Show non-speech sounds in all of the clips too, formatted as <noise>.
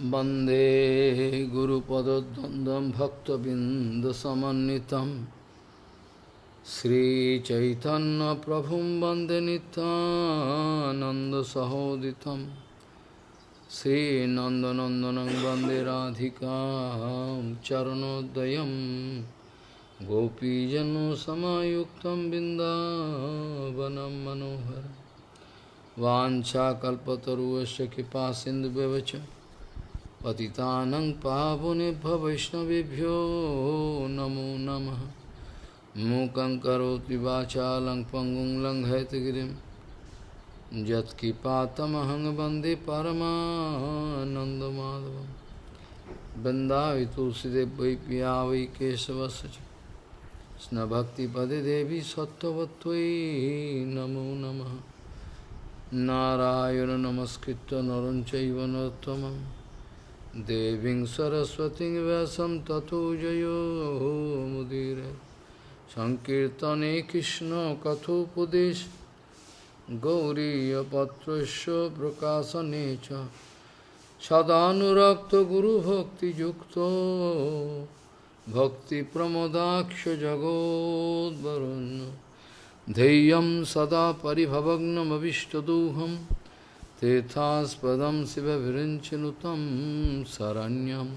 वन्दे गुरुपदद्वन्द्वं भक्तबिन्दसमन्वितं श्रीचैतन्यप्रभुं वन्दे नित्यानन्दसहोदितं श्रीनन्दनन्दनं वन्दे राधिकां चरणोदयं गोपीजनसमायुक्तं बिन्दावनं मनोहरम् वाञ्छाकल्पतरुवस्य कृपा सिन्धुव्यवच पतितानं पावनेभ्य वैष्णवेभ्यो नमो नमः मूकं करोति वाचालं पङ्गुं लङ्घयतगिरिं यत्किपातमहं वन्दे परमानन्दमाधवं वृन्दावि तुलसीदेव वै पिया वै केशवस्य च कृष्णभक्तिपदे देवी सत्त्ववत्त्वयि नमो नमः नारायण नमस्कृत्य नरं चैव नरोत्तमं देवीं सरस्वतीं व्यासं ततो जयो मुदीरे सङ्कीर्तने कृष्णकथोपदेश गौरीयपत्रस्य प्रकाशने च Tethaspadam Sivavirinchinutam Saranyam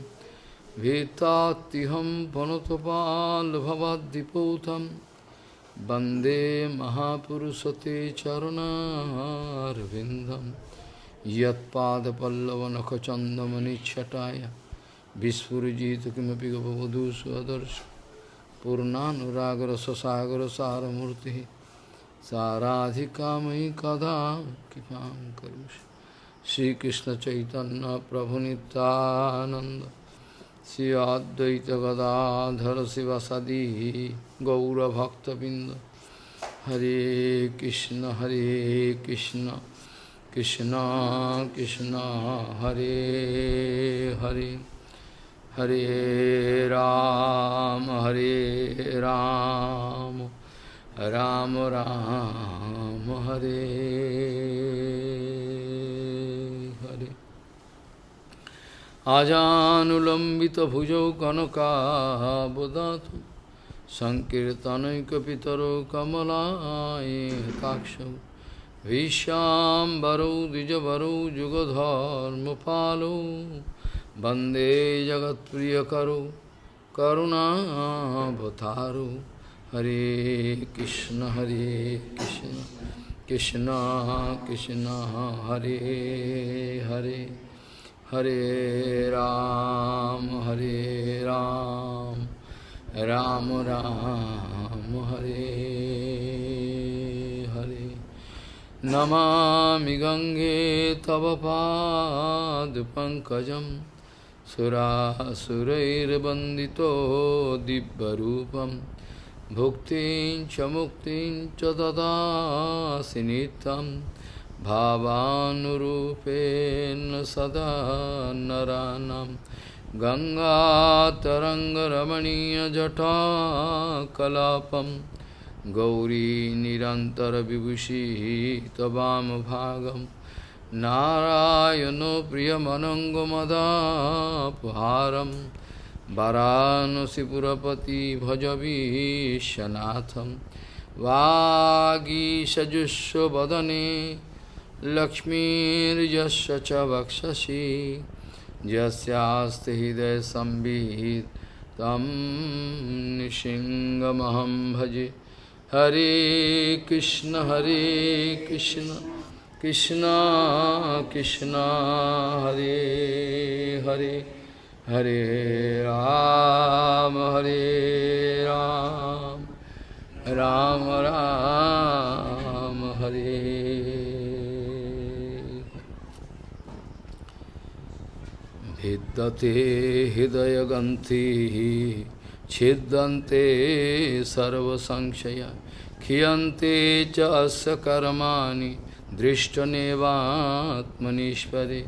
Vetatiham Panotopal Bhavadipotam Bande Mahapurusate Charana Arvindam Yatpada Pallavanakachandamani Chataya Vispurujita Kimapi Gavadu Swadarsh Purnanuragra Sasagara Saramurti साराधिका मयि कदा कृपां करोषि श्रीकृष्णचैतन्यप्रभुनितानन्द श्री अद्वैतगदाधर शिवसदी गौरभक्तबिन्द। हरे कृष्ण हरे कृष्ण कृष्ण कृष्ण, हरे हरे। हरे राम हरे राम राम। राम हरे हरे आजानुलम्बितभुजौ कनकाबदातु सङ्कीर्तनैकपितरौ कमलायताक्षौ विश्याम्बरौ द्विजवरौ जुगधर्मपालौ वन्दे जगत्प्रियकरो करुणावतारो हरे कृष्ण हरे कृष्ण कृष्ण कृष्ण, हरे हरे हरे राम हरे राम राम राम, हरे हरे। नमामि गङ्गे तव पादपङ्कजम् सुरासुरैर्वन्दितो दिव्यरूपं भुक्तिं च मुक्तिं च ददासि नित्यं भावानुरूपेण सदा नरानं गङ्गातरङ्गरमणीयजटाकलापं गौरी निरन्तरविभूषिः त्ववामभागम् नारायणो प्रियमनङ्गमदापहारं वरानसिपुरपति भजवीशनाथं वागीषजुष्वदने लक्ष्मीर्यस्य च वक्षसि। यस्यास्ति हृदयसंवित् तं निशिङ्गमहं भजे। हरे कृष्ण हरे कृष्ण Krishna Krishna हरे Hare हरे राम हरे राम राम राम, हरे। भिद्दते हृदयगंथि छिद्यन्ते सर्वसंशया, खियन्ते च अस्य कर्माणि दृष्टनेवात्मनिष्परे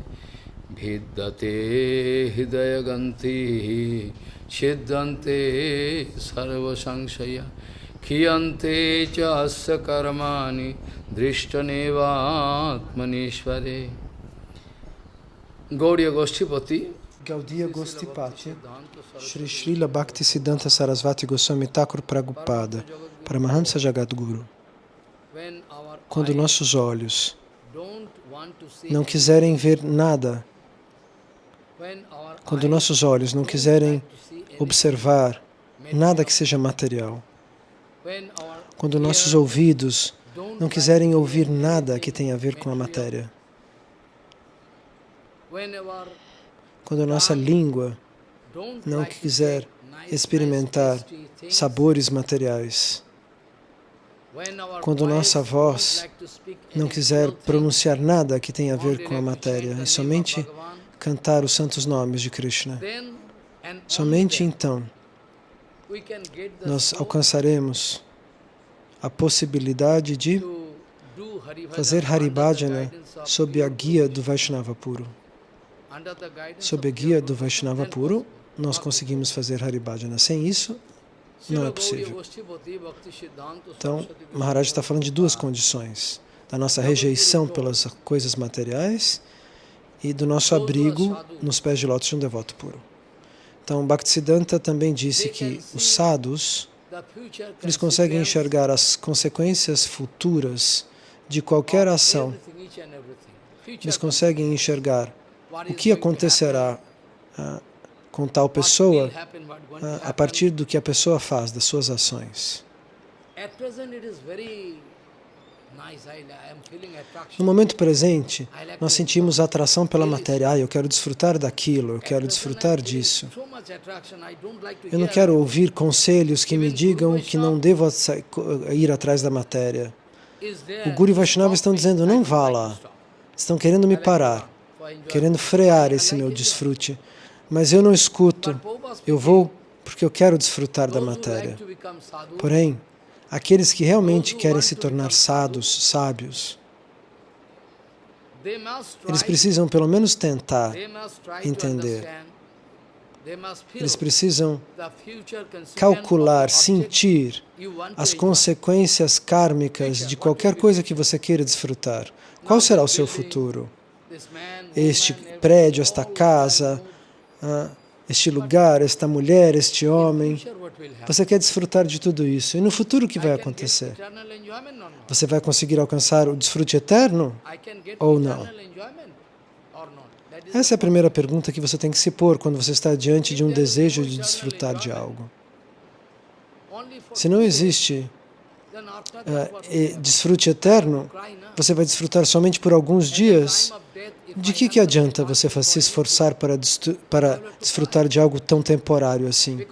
भिद्यते हृदयगन्थिः छिद्यन्ते सर्वसंशया क्षीयन्ते च अस्य कर्माणि दृष्टनेवात्मनीश्वरे Gauriya Goshtipati, Gaudiya Gostipati, Shri Srila Bhaktisiddhanta Sarasvati Goswami Thakur Prabhupada, Paramahamsa Jagadguru. when our Quando eyes nossos olhos don't want to see não quiserem ver nada, when our quando nossos olhos não quiserem observar nada que seja material, quando nossos ouvidos não quiserem ouvir nada que tenha a ver com a matéria, quando nossa língua não quiser experimentar sabores materiais, quando nossa voz não quiser pronunciar nada que tenha a ver com a matéria e somente cantar os santos nomes de Krishna, somente então nós alcançaremos a possibilidade de fazer Haribhajana sob a guia do Vaishnava puro. Sob a guia do Vaishnava puro, nós conseguimos fazer Haribhajana. Sem isso, não é possível. Então, Maharaj está falando de duas condições: da nossa rejeição pelas coisas materiais e do nosso abrigo nos pés de lótus de um devoto puro. Então, Bhaktisiddhanta também disse que os sadhus eles conseguem enxergar as consequências futuras de qualquer ação. Eles conseguem enxergar o que acontecerá ah, com tal pessoa ah, a partir do que a pessoa faz, das suas ações. No momento presente, nós sentimos atração pela matéria. Ah, eu quero desfrutar daquilo, eu At quero desfrutar disso. Eu não quero ouvir conselhos que me digam que não devo ir atrás da matéria. O Guru e Vaishnava estão dizendo, não vá lá. Estão querendo me parar, querendo frear esse meu desfrute. Mas eu não escuto. Eu vou porque eu quero desfrutar da matéria. Porém, aqueles que realmente querem se tornar sábios, sábios, eles precisam pelo menos tentar, entender. eles precisam calcular, sentir as consequências kármicas de qualquer coisa que você queira desfrutar. Qual será o seu futuro? Este prédio, esta casa, ah, este lugar, esta mulher, este homem. Você quer desfrutar de tudo isso. E no futuro o que vai acontecer? Você vai conseguir alcançar o desfrute eterno? Ou não? Essa é a primeira pergunta que você tem que se pôr quando você está diante de um desejo de desfrutar de algo. Se não existe happen? desfrute eterno, você vai desfrutar somente por alguns dias. De que, que adianta você se esforçar para, para desfrutar de algo tão temporário assim?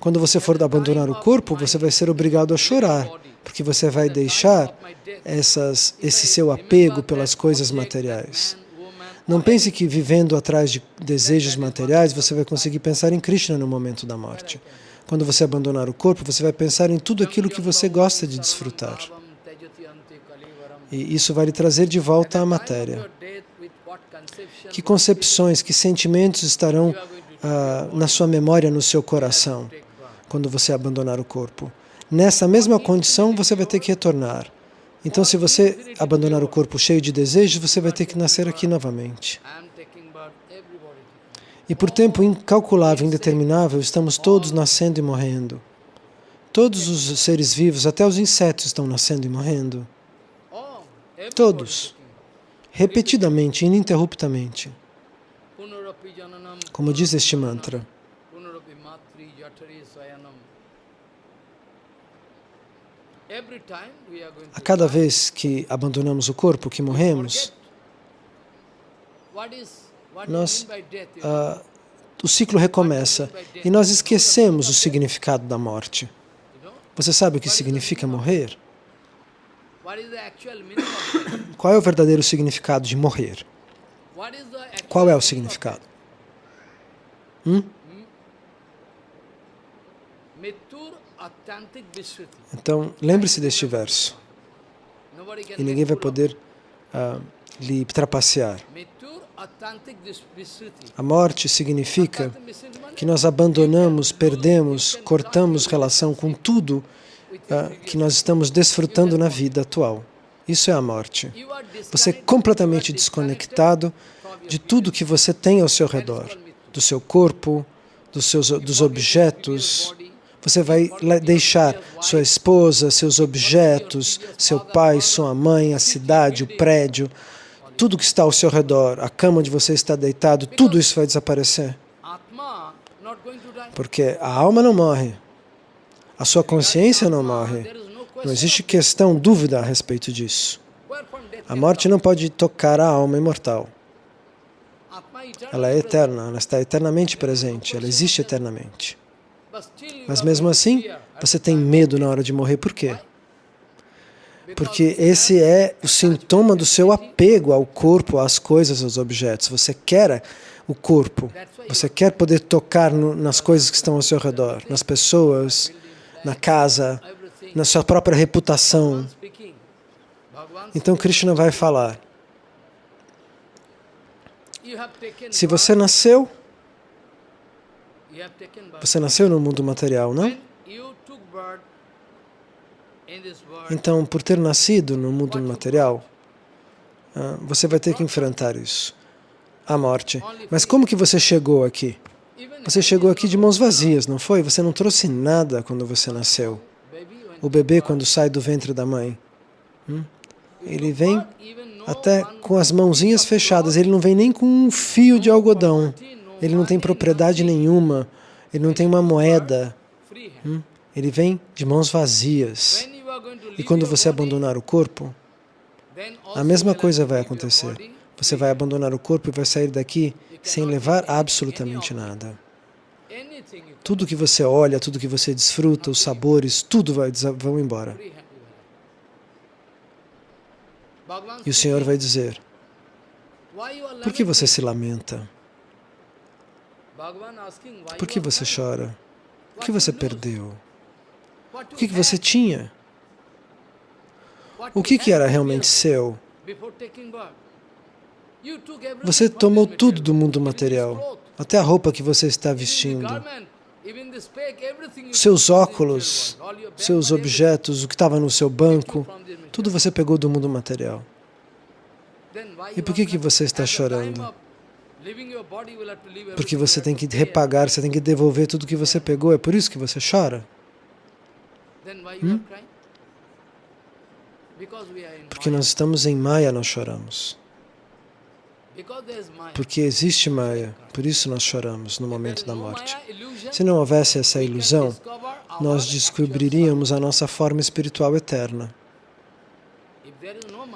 Quando você for abandonar o corpo, você vai ser obrigado a chorar, porque você vai deixar essas, esse seu apego pelas coisas materiais. Não pense que vivendo atrás de desejos materiais você vai conseguir pensar em Krishna no momento da morte. Quando você abandonar o corpo, você vai pensar em tudo aquilo que você gosta de desfrutar. E isso vai lhe trazer de volta à matéria. Que concepções, que sentimentos estarão ah, na sua memória, no seu coração, quando você abandonar o corpo? Nessa mesma condição, você vai ter que retornar. Então, se você abandonar o corpo cheio de desejos, você vai ter que nascer aqui novamente. E por tempo incalculável, indeterminável, estamos todos nascendo e morrendo. Todos os seres vivos, até os insetos, estão nascendo e morrendo. Todos. Repetidamente, ininterruptamente. Como diz este mantra. A cada vez que abandonamos o corpo, que morremos, nós, ah, o ciclo recomeça e nós esquecemos o significado da morte. Você sabe o que significa morrer? <coughs> Qual é o verdadeiro significado de morrer? Qual é o significado? Hum? Então, lembre-se deste verso. E ninguém vai poder ah, lhe trapacear. A morte significa que nós abandonamos, perdemos, cortamos relação com tudo que nós estamos desfrutando na vida atual. Isso é a morte. Você é completamente desconectado de tudo que você tem ao seu redor, do seu corpo, dos, seus, dos objetos. Você vai deixar sua esposa, seus objetos, seu pai, sua mãe, a cidade, o prédio, tudo que está ao seu redor, a cama onde você está deitado, tudo isso vai desaparecer. Porque a alma não morre, a sua consciência não morre. Não existe questão, dúvida a respeito disso. A morte não pode tocar a alma imortal. Ela é eterna, ela está eternamente presente, ela existe eternamente. Mas mesmo assim, você tem medo na hora de morrer. Por quê? Porque esse é o sintoma do seu apego ao corpo, às coisas, aos objetos. Você quer o corpo, você quer poder tocar no, nas coisas que estão ao seu redor, nas pessoas, na casa, na sua própria reputação. Então Krishna vai falar, se você nasceu, você nasceu no mundo material, não? Então, por ter nascido no mundo material, ah, você vai ter que enfrentar isso, a morte. Mas como que você chegou aqui? Você chegou aqui de mãos vazias, não foi? Você não trouxe nada quando você nasceu. O bebê, quando sai do ventre da mãe, hum? ele vem até com as mãozinhas fechadas, ele não vem nem com um fio de algodão, ele não tem propriedade nenhuma, ele não tem uma moeda, hum? ele vem de mãos vazias. E quando você abandonar o corpo, a mesma coisa vai acontecer. Você vai abandonar o corpo e vai sair daqui sem levar absolutamente nada. Tudo que você olha, tudo que você desfruta, os sabores, tudo vai, vão embora. E o Senhor vai dizer, por que você se lamenta? Por que você chora? O que você perdeu? O que você tinha? O que era realmente seu? Você tomou tudo do mundo material, até a roupa que você está vestindo, seus óculos, seus objetos, o que estava no seu banco, tudo você pegou do mundo material. E por que, que você está chorando? Porque você tem que repagar, você tem que devolver tudo que você pegou, é por isso que você chora? Hum? Porque nós estamos em Maya, nós choramos. Porque existe Maya, por isso nós choramos no momento da morte. Se não houvesse essa ilusão, nós descobriríamos a nossa forma espiritual eterna.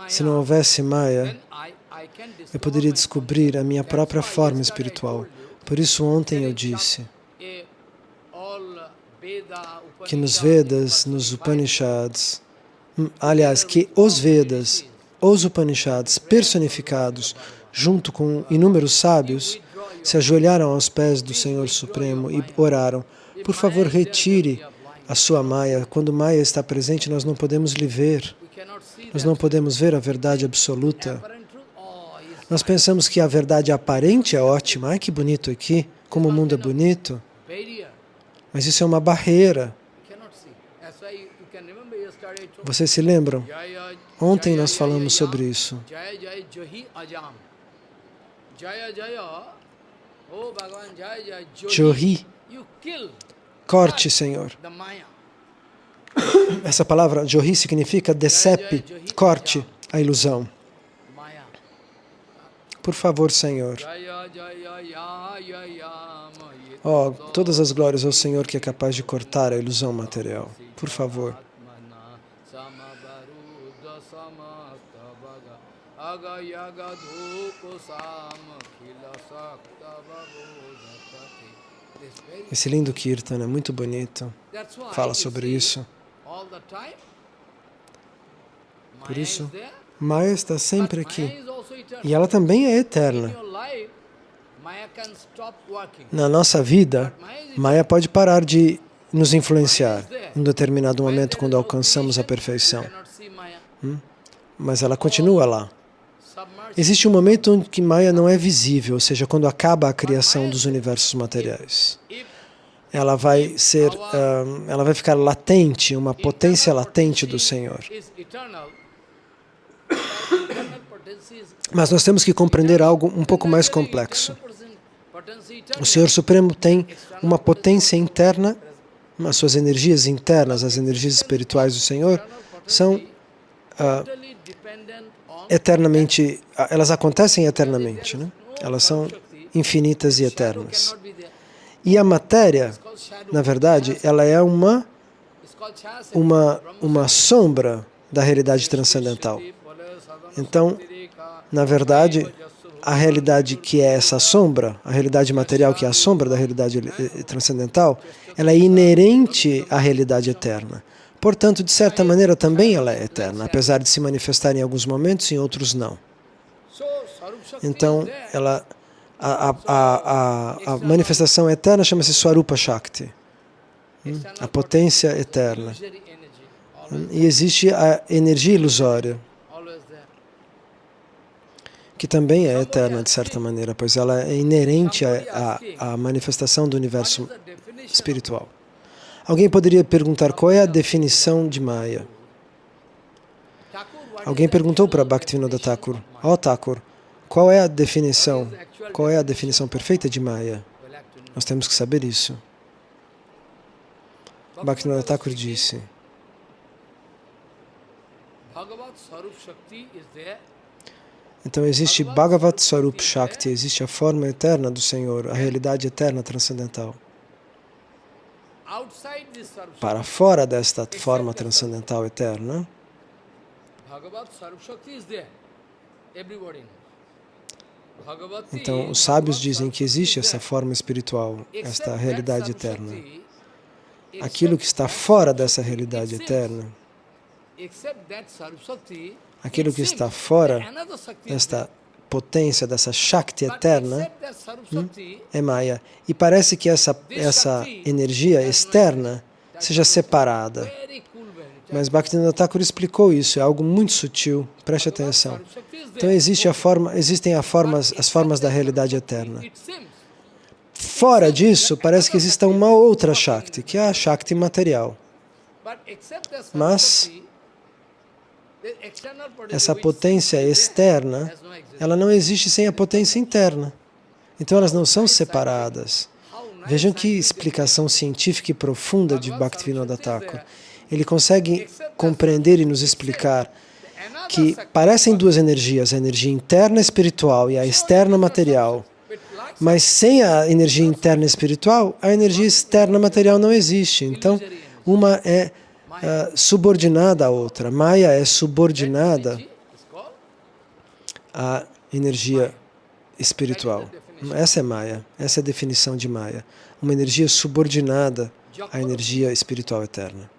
Se não houvesse Maya, eu poderia descobrir a minha própria forma espiritual. Por isso ontem eu disse que nos Vedas, nos Upanishads, hum, aliás, que os Vedas, os Upanishads personificados, junto com inúmeros sábios, se ajoelharam aos pés do Senhor Supremo e oraram, por favor, retire a sua Maya. Quando Maya está presente, nós não podemos lhe ver. Nós não podemos ver a verdade absoluta. Nós pensamos que a verdade aparente é ótima. Ai, que bonito aqui, como o mundo é bonito. Mas isso é uma barreira. Vocês se lembram? Ontem nós falamos sobre isso. Johi. Corte, Senhor. Essa palavra Johi significa decepe, corte a ilusão. Por favor, Senhor. Oh, todas as glórias ao Senhor que é capaz de cortar a ilusão material. Por favor. Esse lindo Kirtan é muito bonito. Fala sobre isso. Por isso, Maya está sempre aqui. E ela também é eterna. Na nossa vida, Maya pode parar de nos influenciar em um determinado momento quando alcançamos a perfeição. Hum? Mas ela continua lá. Existe um momento em que Maya não é visível, ou seja, quando acaba a criação dos universos materiais. Ela vai ser, um, ela vai ficar latente, uma potência latente do Senhor. Mas nós temos que compreender algo um pouco mais complexo. O Senhor Supremo tem uma potência interna, as suas energias internas, as energias espirituais do Senhor, são ah, eternamente, elas acontecem eternamente, né? elas são infinitas e eternas. E a matéria, na verdade, ela é uma, uma, uma sombra da realidade transcendental. Então, na verdade, a realidade que é essa sombra, a realidade material que é a sombra da realidade eh, transcendental, ela é inerente à realidade eterna. Portanto, de certa maneira, também ela é eterna, apesar de se manifestar em alguns momentos, em outros não. Então, ela, a, a, a, a manifestação eterna chama-se Swarupa Shakti, hum, a potência eterna. E existe a energia ilusória, que também é eterna de certa maneira, pois ela é inerente à manifestação do universo espiritual. Alguém poderia perguntar qual é a definição de Maya? Alguém perguntou para Bhaktivinoda Thakur, ó oh, Thakur, qual é a definição, qual é a definição perfeita de Maya? Nós temos que saber isso. Bhaktivinoda Thakur disse, então existe Bhagavat Swarup Shakti, existe a forma eterna do Senhor, a realidade eterna transcendental. Para fora desta forma transcendental eterna, então os sábios dizem que existe essa forma espiritual, esta realidade eterna. Aquilo que está fora dessa realidade eterna, aquilo que está fora desta potência, dessa Shakti eterna, hum, é Maya. E parece que essa, essa energia externa seja separada. Mas Bhaktivinoda Thakur explicou isso, é algo muito sutil, preste atenção. Então existe a forma, existem a formas, as formas da realidade eterna. Fora disso, parece que existe uma outra Shakti, que é a Shakti material. Mas essa potência externa, ela não existe sem a potência interna. Então elas não são separadas. Vejam que explicação científica e profunda de Bhaktivinoda Thakur. Ele consegue compreender e nos explicar que parecem duas energias, a energia interna espiritual e a externa material. Mas sem a energia interna espiritual, a energia externa material não existe. Então, uma é uh, subordinada à outra. Maya é subordinada à energia espiritual. Essa é Maya, essa é a definição de Maya. Uma energia subordinada à energia espiritual eterna.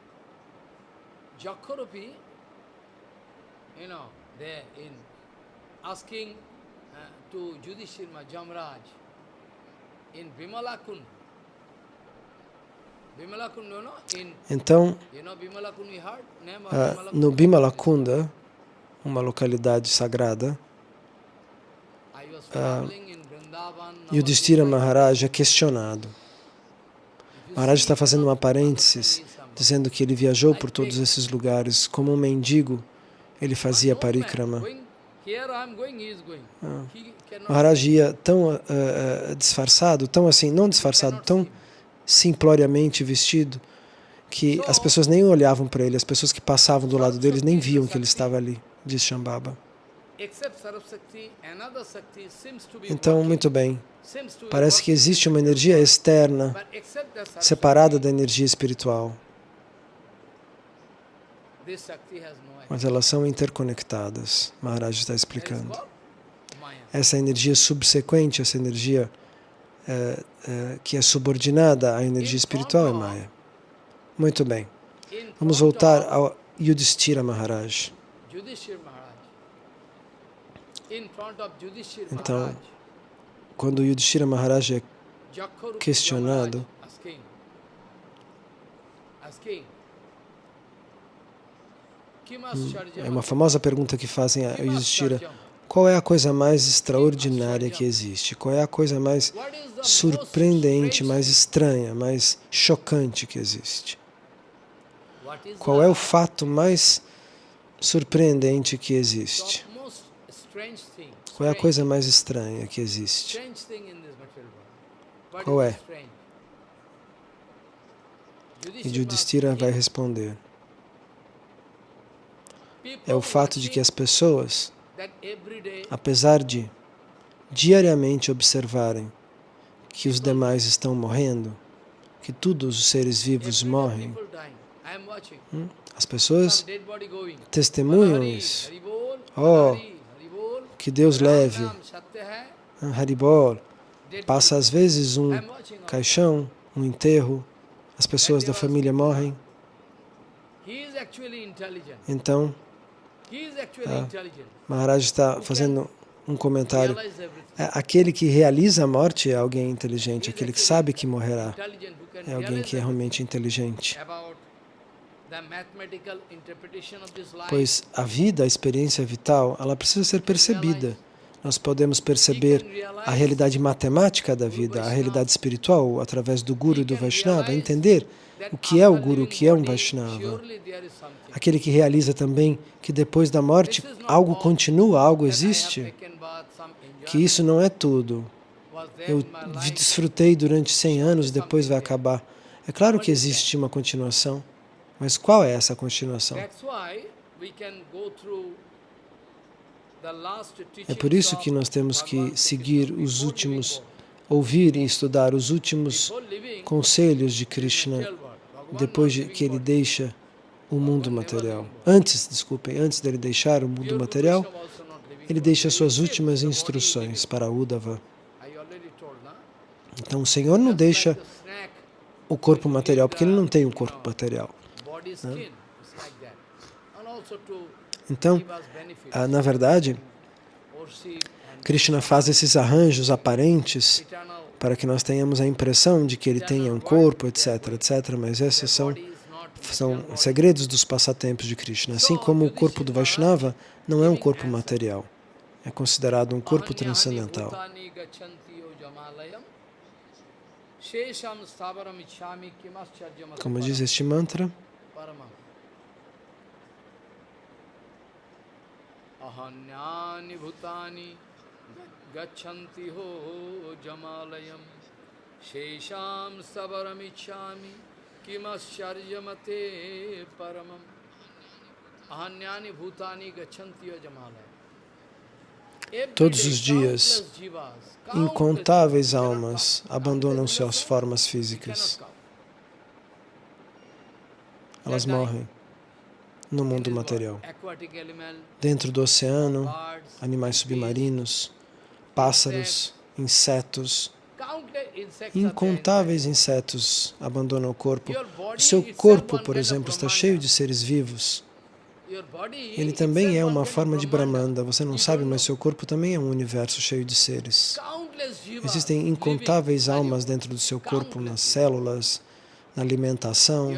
asking uh, to Jamraj in Vimalakund, então, ah, no Bimalakunda, uma localidade sagrada, uh, Yudhishthira Maharaj é questionado. Maharaj está fazendo uma parênteses, dizendo que ele viajou por todos esses lugares como um mendigo, ele fazia parikrama. Ah. Maharaj ia tão uh, uh, disfarçado, tão assim, não disfarçado, tão simploriamente vestido, que as pessoas nem olhavam para ele, as pessoas que passavam do lado dele nem viam que ele estava ali, diz Shambhava. Então, muito bem, parece que existe uma energia externa, separada da energia espiritual. Mas elas são interconectadas, Maharaj está explicando. Essa energia subsequente, essa energia é, é, que é subordinada à energia espiritual é Maya. Muito bem. Vamos voltar ao Yudhishthira Maharaj. Então, quando Yudhishthira Maharaj é questionado, hum, é uma famosa pergunta que fazem a Yudhishthira, qual é a coisa mais extraordinária que existe? Qual é a coisa mais surpreendente, mais estranha, mais chocante que existe? Qual é o fato mais surpreendente que existe? Qual é a coisa mais estranha que existe? Qual é? E Judhishthira vai responder. "People É o fato de que as pessoas, apesar de diariamente observarem que os demais estão morrendo, que todos os seres vivos morrem, hum, as pessoas testemunham isso. Oh. Que Deus leve. Haribol. Passa às vezes um caixão, um enterro, as pessoas da família morrem. Então, Ah. intelligent. Maharaj está fazendo um comentário. É, Aquele que realiza a morte é alguém inteligente, aquele que sabe que morrerá é alguém que é realmente inteligente. Pois a vida, a experiência vital, ela precisa ser percebida. Nós podemos perceber a realidade matemática da vida, a realidade espiritual, através do Guru e do Vaishnava, entender o que é o Guru, o que é um Vaishnava. Aquele que realiza também que depois da morte algo continua, algo existe, que isso não é tudo. Eu desfrutei durante 100 anos, depois vai acabar. É claro que existe uma continuação, mas qual é essa continuação? É por isso que nós temos que seguir os últimos, ouvir e estudar os últimos conselhos de Krishna depois de que ele deixa o mundo material. Antes, desculpem, antes dele deixar o mundo material, ele deixa suas últimas instruções para Uddhava. Então o Senhor não deixa o corpo material, porque ele não tem um corpo material. to Então, ah, na verdade, Krishna faz esses arranjos aparentes para que nós tenhamos a impressão de que ele tenha um corpo, etc, etc, mas esses são, são segredos dos passatempos de Krishna. Assim como o corpo do Vaishnava não é um corpo material, é considerado um corpo transcendental. Como diz este mantra. Ahanyani bhutani gachanti ho jamalayam, shesham stavaram ichhami kimascharjamate paramam. Ahanyani bhutani gachanti yo jamalayam. Todos os dias, incontáveis almas abandonam suas formas físicas. Elas morrem no mundo material. Dentro do oceano, animais submarinos, pássaros, insetos, incontáveis insetos abandonam o corpo. O seu corpo, por exemplo, está cheio de seres vivos. Ele também é uma forma de Brahmanda. Você não sabe, mas seu corpo também é um universo cheio de seres. Existem incontáveis almas dentro do seu corpo, nas células, na alimentação.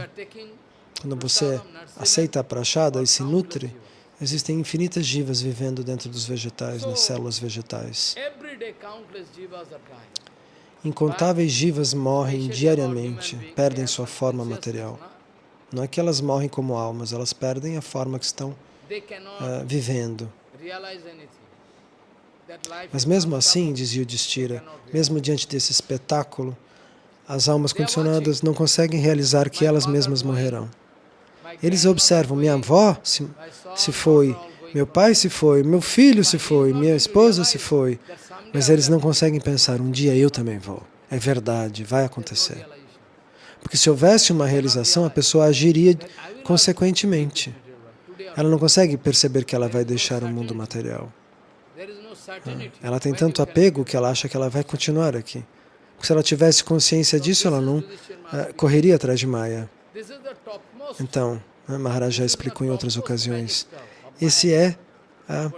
Quando você aceita a prachada e se nutre. Existem infinitas jivas vivendo dentro dos vegetais, nas células vegetais. Incontáveis jivas morrem diariamente, perdem sua forma material. Não é que elas morrem como almas, elas perdem a forma que estão ah, vivendo. Mas mesmo assim, dizia o Distira, mesmo diante desse espetáculo, as almas condicionadas não conseguem realizar que elas mesmas morrerão. Eles observam, minha avó se, se foi, meu pai se foi, meu filho se foi, minha esposa se foi, mas eles não conseguem pensar, um dia eu também vou. É verdade, vai acontecer. Porque se houvesse uma realização, a pessoa agiria consequentemente. Ela não consegue perceber que ela vai deixar o mundo material. Certainty. Ela tem tanto apego que ela acha que ela vai continuar aqui. Se ela tivesse consciência disso, ela não eh, correria atrás de Maya. Então, Maharaj já explicou em outras ocasiões. Esse é realize.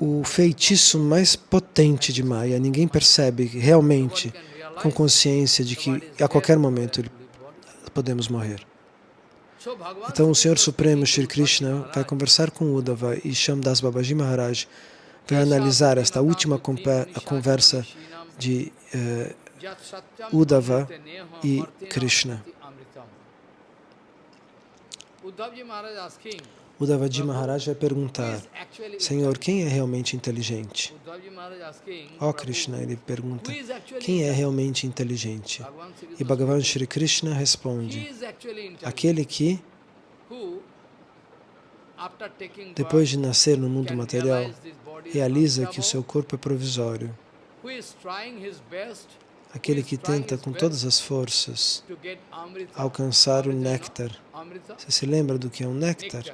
o feitiço mais potente de Maya. Ninguém percebe realmente, com consciência de que a qualquer momento ele- podemos morrer. Então o Senhor Supremo, Shri Krishna, vai conversar com Uddhava e Shamdas Babaji Maharaj vai analisar esta última a conversa de eh, Uddhava e Krishna. Uddhavaji Maharaj vai perguntar, Senhor, quem é realmente inteligente? Ó oh Krishna, ele pergunta, quem é realmente inteligente? E Bhagavan Shri Krishna responde, aquele que, depois de nascer no mundo material, realiza que o seu corpo é provisório. Aquele que tenta com todas as forças alcançar o néctar. Você se lembra do que é um néctar?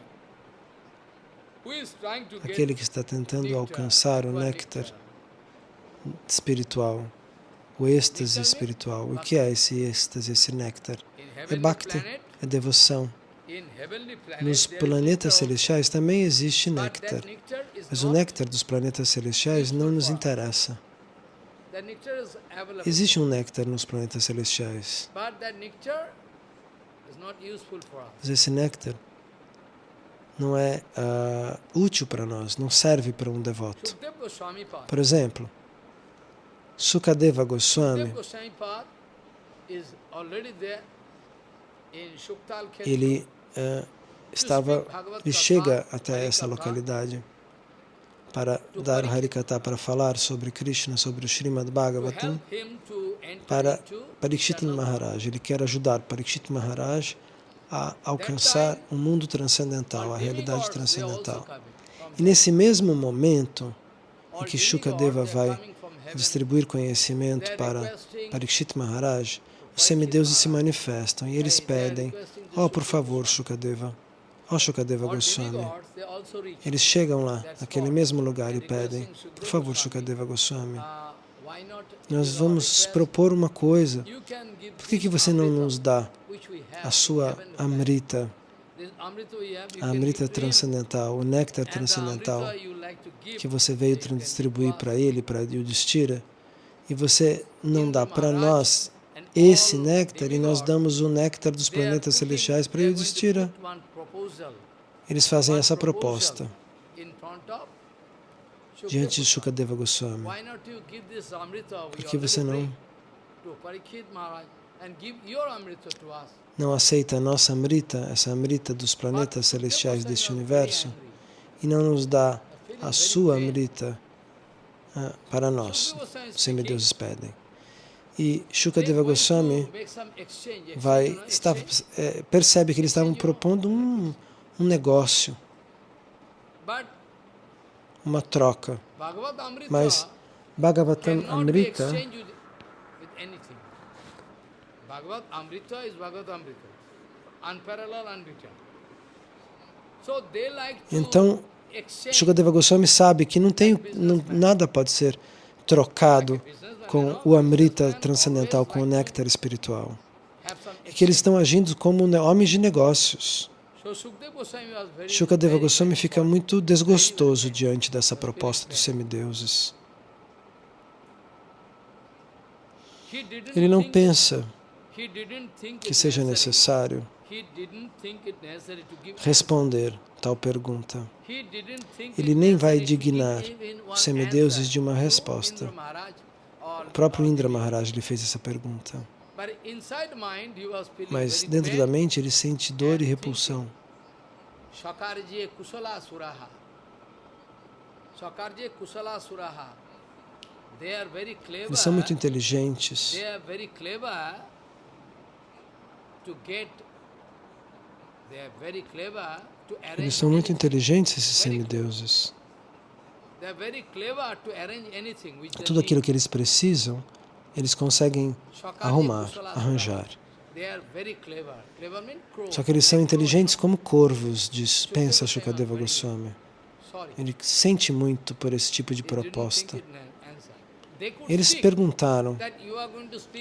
aquele que está tentando alcançar o néctar espiritual, o êxtase espiritual. O que é esse êxtase, esse néctar? É bhakti, é devoção. Nos planetas celestiais também existe néctar, mas o néctar dos planetas celestiais não nos interessa. Existe um néctar nos planetas celestiais, mas esse néctar não é uh, útil para nós, não serve para um devoto. Por exemplo, Sukadeva Goswami, ele uh, estava, ele chega até essa localidade para dar Harikata, para falar sobre Krishna, sobre o Srimad Bhagavatam, para Parikshit Maharaj. Ele quer ajudar Parikshit Maharaj a alcançar o um mundo transcendental, a realidade transcendental. E nesse mesmo momento em que Shukadeva vai distribuir conhecimento para Parikshit Maharaj, os semideuses se manifestam e eles pedem, oh, por favor, Shukadeva, Shukadeva Goswami. Eles chegam lá, naquele mesmo lugar, e pedem, por favor, Shukadeva Goswami, nós vamos propor uma coisa. Por que, que você não nos dá a sua Amrita, a Amrita transcendental, o néctar transcendental que você veio distribuir para ele, para Yudhishthira, e você não dá para nós esse néctar e nós damos o néctar dos planetas celestiais para Yudhishthira. Eles fazem essa proposta. diante de Shukadeva Goswami. Por que você não não aceita a nossa Amrita, essa Amrita dos planetas celestiais deste universo, e não nos dá a sua Amrita ah, para nós, os semideuses pedem. E Shukadeva Goswami vai, estava, é, percebe que eles estavam propondo um, um negócio, uma troca. Mas Bhagavatam Amrita Bhagavad Amrita is Bhagavad Amrita. Unparalleled. Então, Shukadeva Goswami sabe que não tem, não, nada pode ser trocado com o Amrita transcendental, com o néctar espiritual. E que eles estão agindo como homens de negócios. Shukadeva Goswami fica muito desgostoso diante dessa proposta dos semideuses. Ele não pensa que seja necessário responder tal pergunta. Ele nem vai dignar os semideuses de uma resposta. O próprio Indra Maharaj lhe fez essa pergunta. Mas dentro da mente ele sente dor e repulsão. Eles são muito inteligentes. Eles são muito inteligentes, esses semideuses. Tudo aquilo que eles precisam, eles conseguem arrumar, arranjar. Só que eles são inteligentes como corvos, diz, pensa Shukadeva Goswami. Ele sente muito por esse tipo de proposta. Eles perguntaram,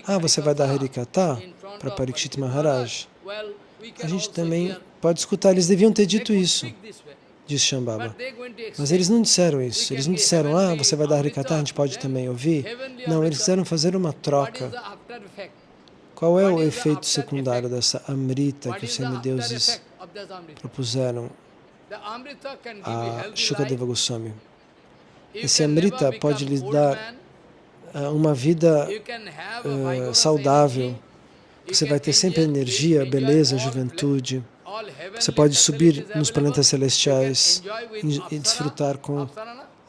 ah, você vai dar Harikata para Parikshit Maharaj? A gente também pode escutar, eles deviam ter dito isso, diz Shambhava. Mas eles não disseram isso, eles não disseram, ah, você vai dar Harikata, a gente pode também ouvir. Não, eles quiseram fazer uma troca. Qual é o efeito secundário dessa Amrita que os semideuses propuseram a Shukadeva Goswami? Esse Amrita pode lhes dar ah, uma vida uh, saudável. Você vai ter sempre energia, beleza, juventude. Você pode subir nos planetas celestiais e, desfrutar com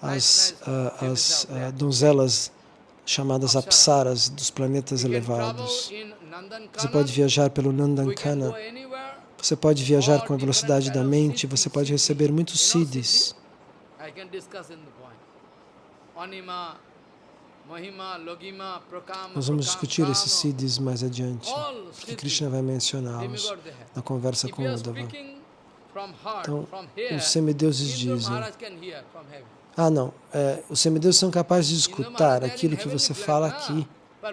as, uh, as uh, donzelas chamadas apsaras dos planetas elevados. Você pode viajar pelo Nandankana. Você pode viajar com a velocidade da mente. Você pode receber muitos siddhis. Nós vamos discutir esses siddhis mais adiante, porque Krishna vai mencioná-los na conversa com Uddhava. Então, os semideuses dizem, ah não, é, os semideuses são capazes de escutar aquilo que você fala aqui. Ah,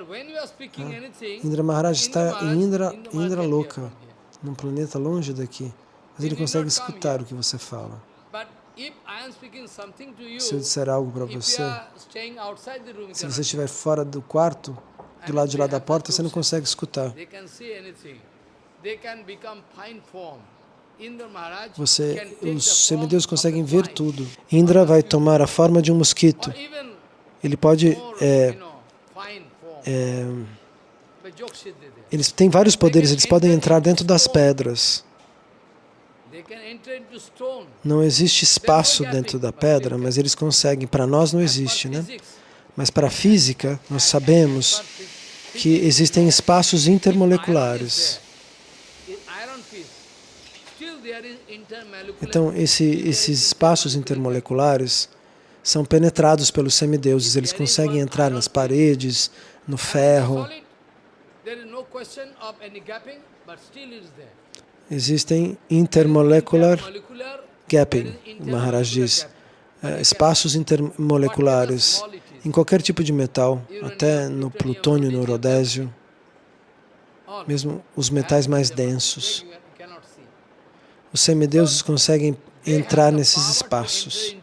Indra Maharaj está em Indra, Indra Loka, num planeta longe daqui, mas ele consegue escutar o que você fala. Se eu disser algo para você, se você estiver fora do quarto, do lado de lá da porta, você não consegue escutar. Você, os semideuses conseguem ver tudo. Indra vai tomar a forma de um mosquito. Ele pode... É, é, eles têm vários poderes, eles podem entrar dentro das pedras. Não existe espaço dentro da pedra, mas eles conseguem. Para nós não existe, né? Mas para a física, nós sabemos que existem espaços intermoleculares. Então, esse, esses espaços intermoleculares são penetrados pelos semideuses. Eles conseguem entrar nas paredes, no ferro. Existem intermolecular gapping, Maharaj diz, é, espaços intermoleculares em qualquer tipo de metal, até no plutônio, no rodésio, mesmo os metais mais densos. Os semideuses conseguem entrar nesses espaços.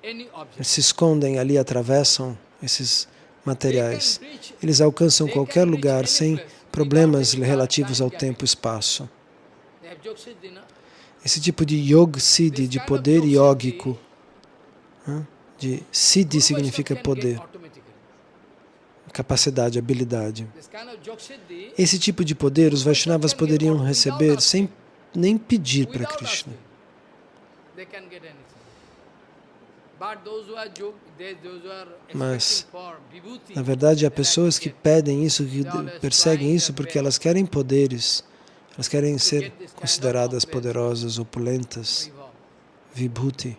Eles se escondem ali, atravessam esses materiais. Eles alcançam qualquer lugar sem problemas relativos ao tempo e espaço. Esse tipo de yoga siddhi, de poder yógico, de siddhi significa poder, capacidade, habilidade. Esse tipo de poder os Vaishnavas poderiam receber sem nem pedir para Krishna. Mas, na verdade, há pessoas que pedem isso, que perseguem isso porque elas querem poderes elas querem ser consideradas poderosas, opulentas, vibhuti.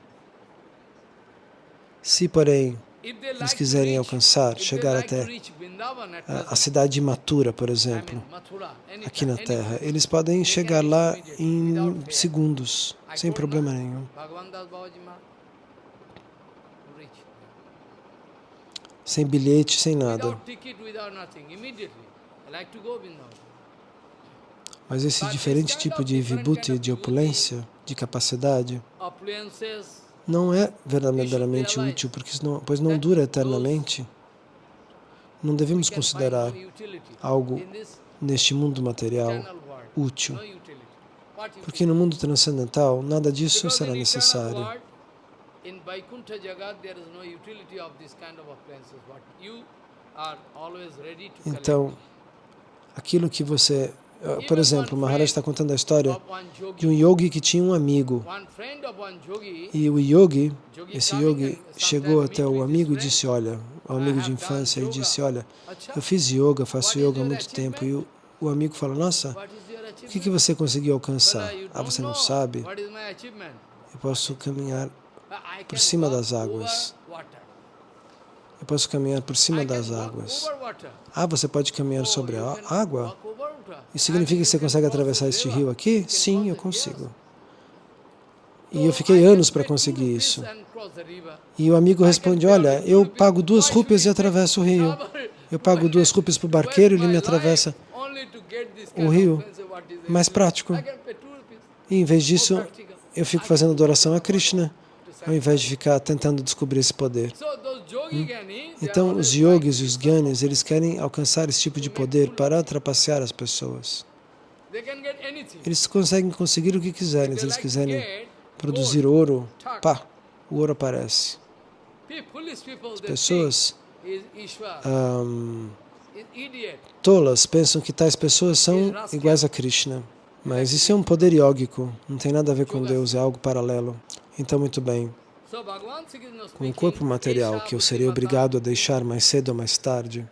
Se, porém, eles quiserem alcançar, chegar até a, a cidade de Mathura, por exemplo, aqui na Terra, eles podem chegar lá em segundos, sem problema nenhum. Sem bilhete, sem nada. Mas esse diferente tipo de vibhuti, de opulência, de capacidade, não é verdadeiramente útil, porque pois não dura eternamente. Não devemos considerar algo neste mundo material útil, porque no mundo transcendental nada disso será necessário. Então, aquilo que você por exemplo, Maharaj está contando a história de um yogi que tinha um amigo. E o yogi, esse yogi, chegou até o amigo e disse, olha, o amigo de infância, e disse, olha, eu fiz yoga, faço yoga há muito tempo. E o, o amigo fala, nossa, o que, que você conseguiu alcançar? Ah, você não sabe? Eu posso caminhar por cima das águas. Eu posso caminhar por cima das águas. Ah, você pode caminhar sobre a água? Isso significa que você consegue atravessar este rio aqui? Sim, eu consigo. E eu fiquei anos para conseguir isso. E o amigo responde, olha, eu pago duas rúpias e atravesso o rio. Eu pago duas rúpias para o barqueiro e ele me atravessa o rio. Mais prático. E em vez disso, eu fico fazendo adoração a Krishna, ao invés de ficar tentando descobrir esse poder. Hum? Então, os yogis e os gyanis, eles querem alcançar esse tipo de poder para trapacear as pessoas. Eles conseguem conseguir o que quiserem. Se eles quiserem produzir ouro, pá, o ouro aparece. As pessoas um, tolas pensam que tais pessoas são iguais a Krishna. Mas isso é um poder yógico, não tem nada a ver com Deus, é algo paralelo. Então, muito bem, com o corpo material que eu serei obrigado a deixar mais cedo ou mais tarde,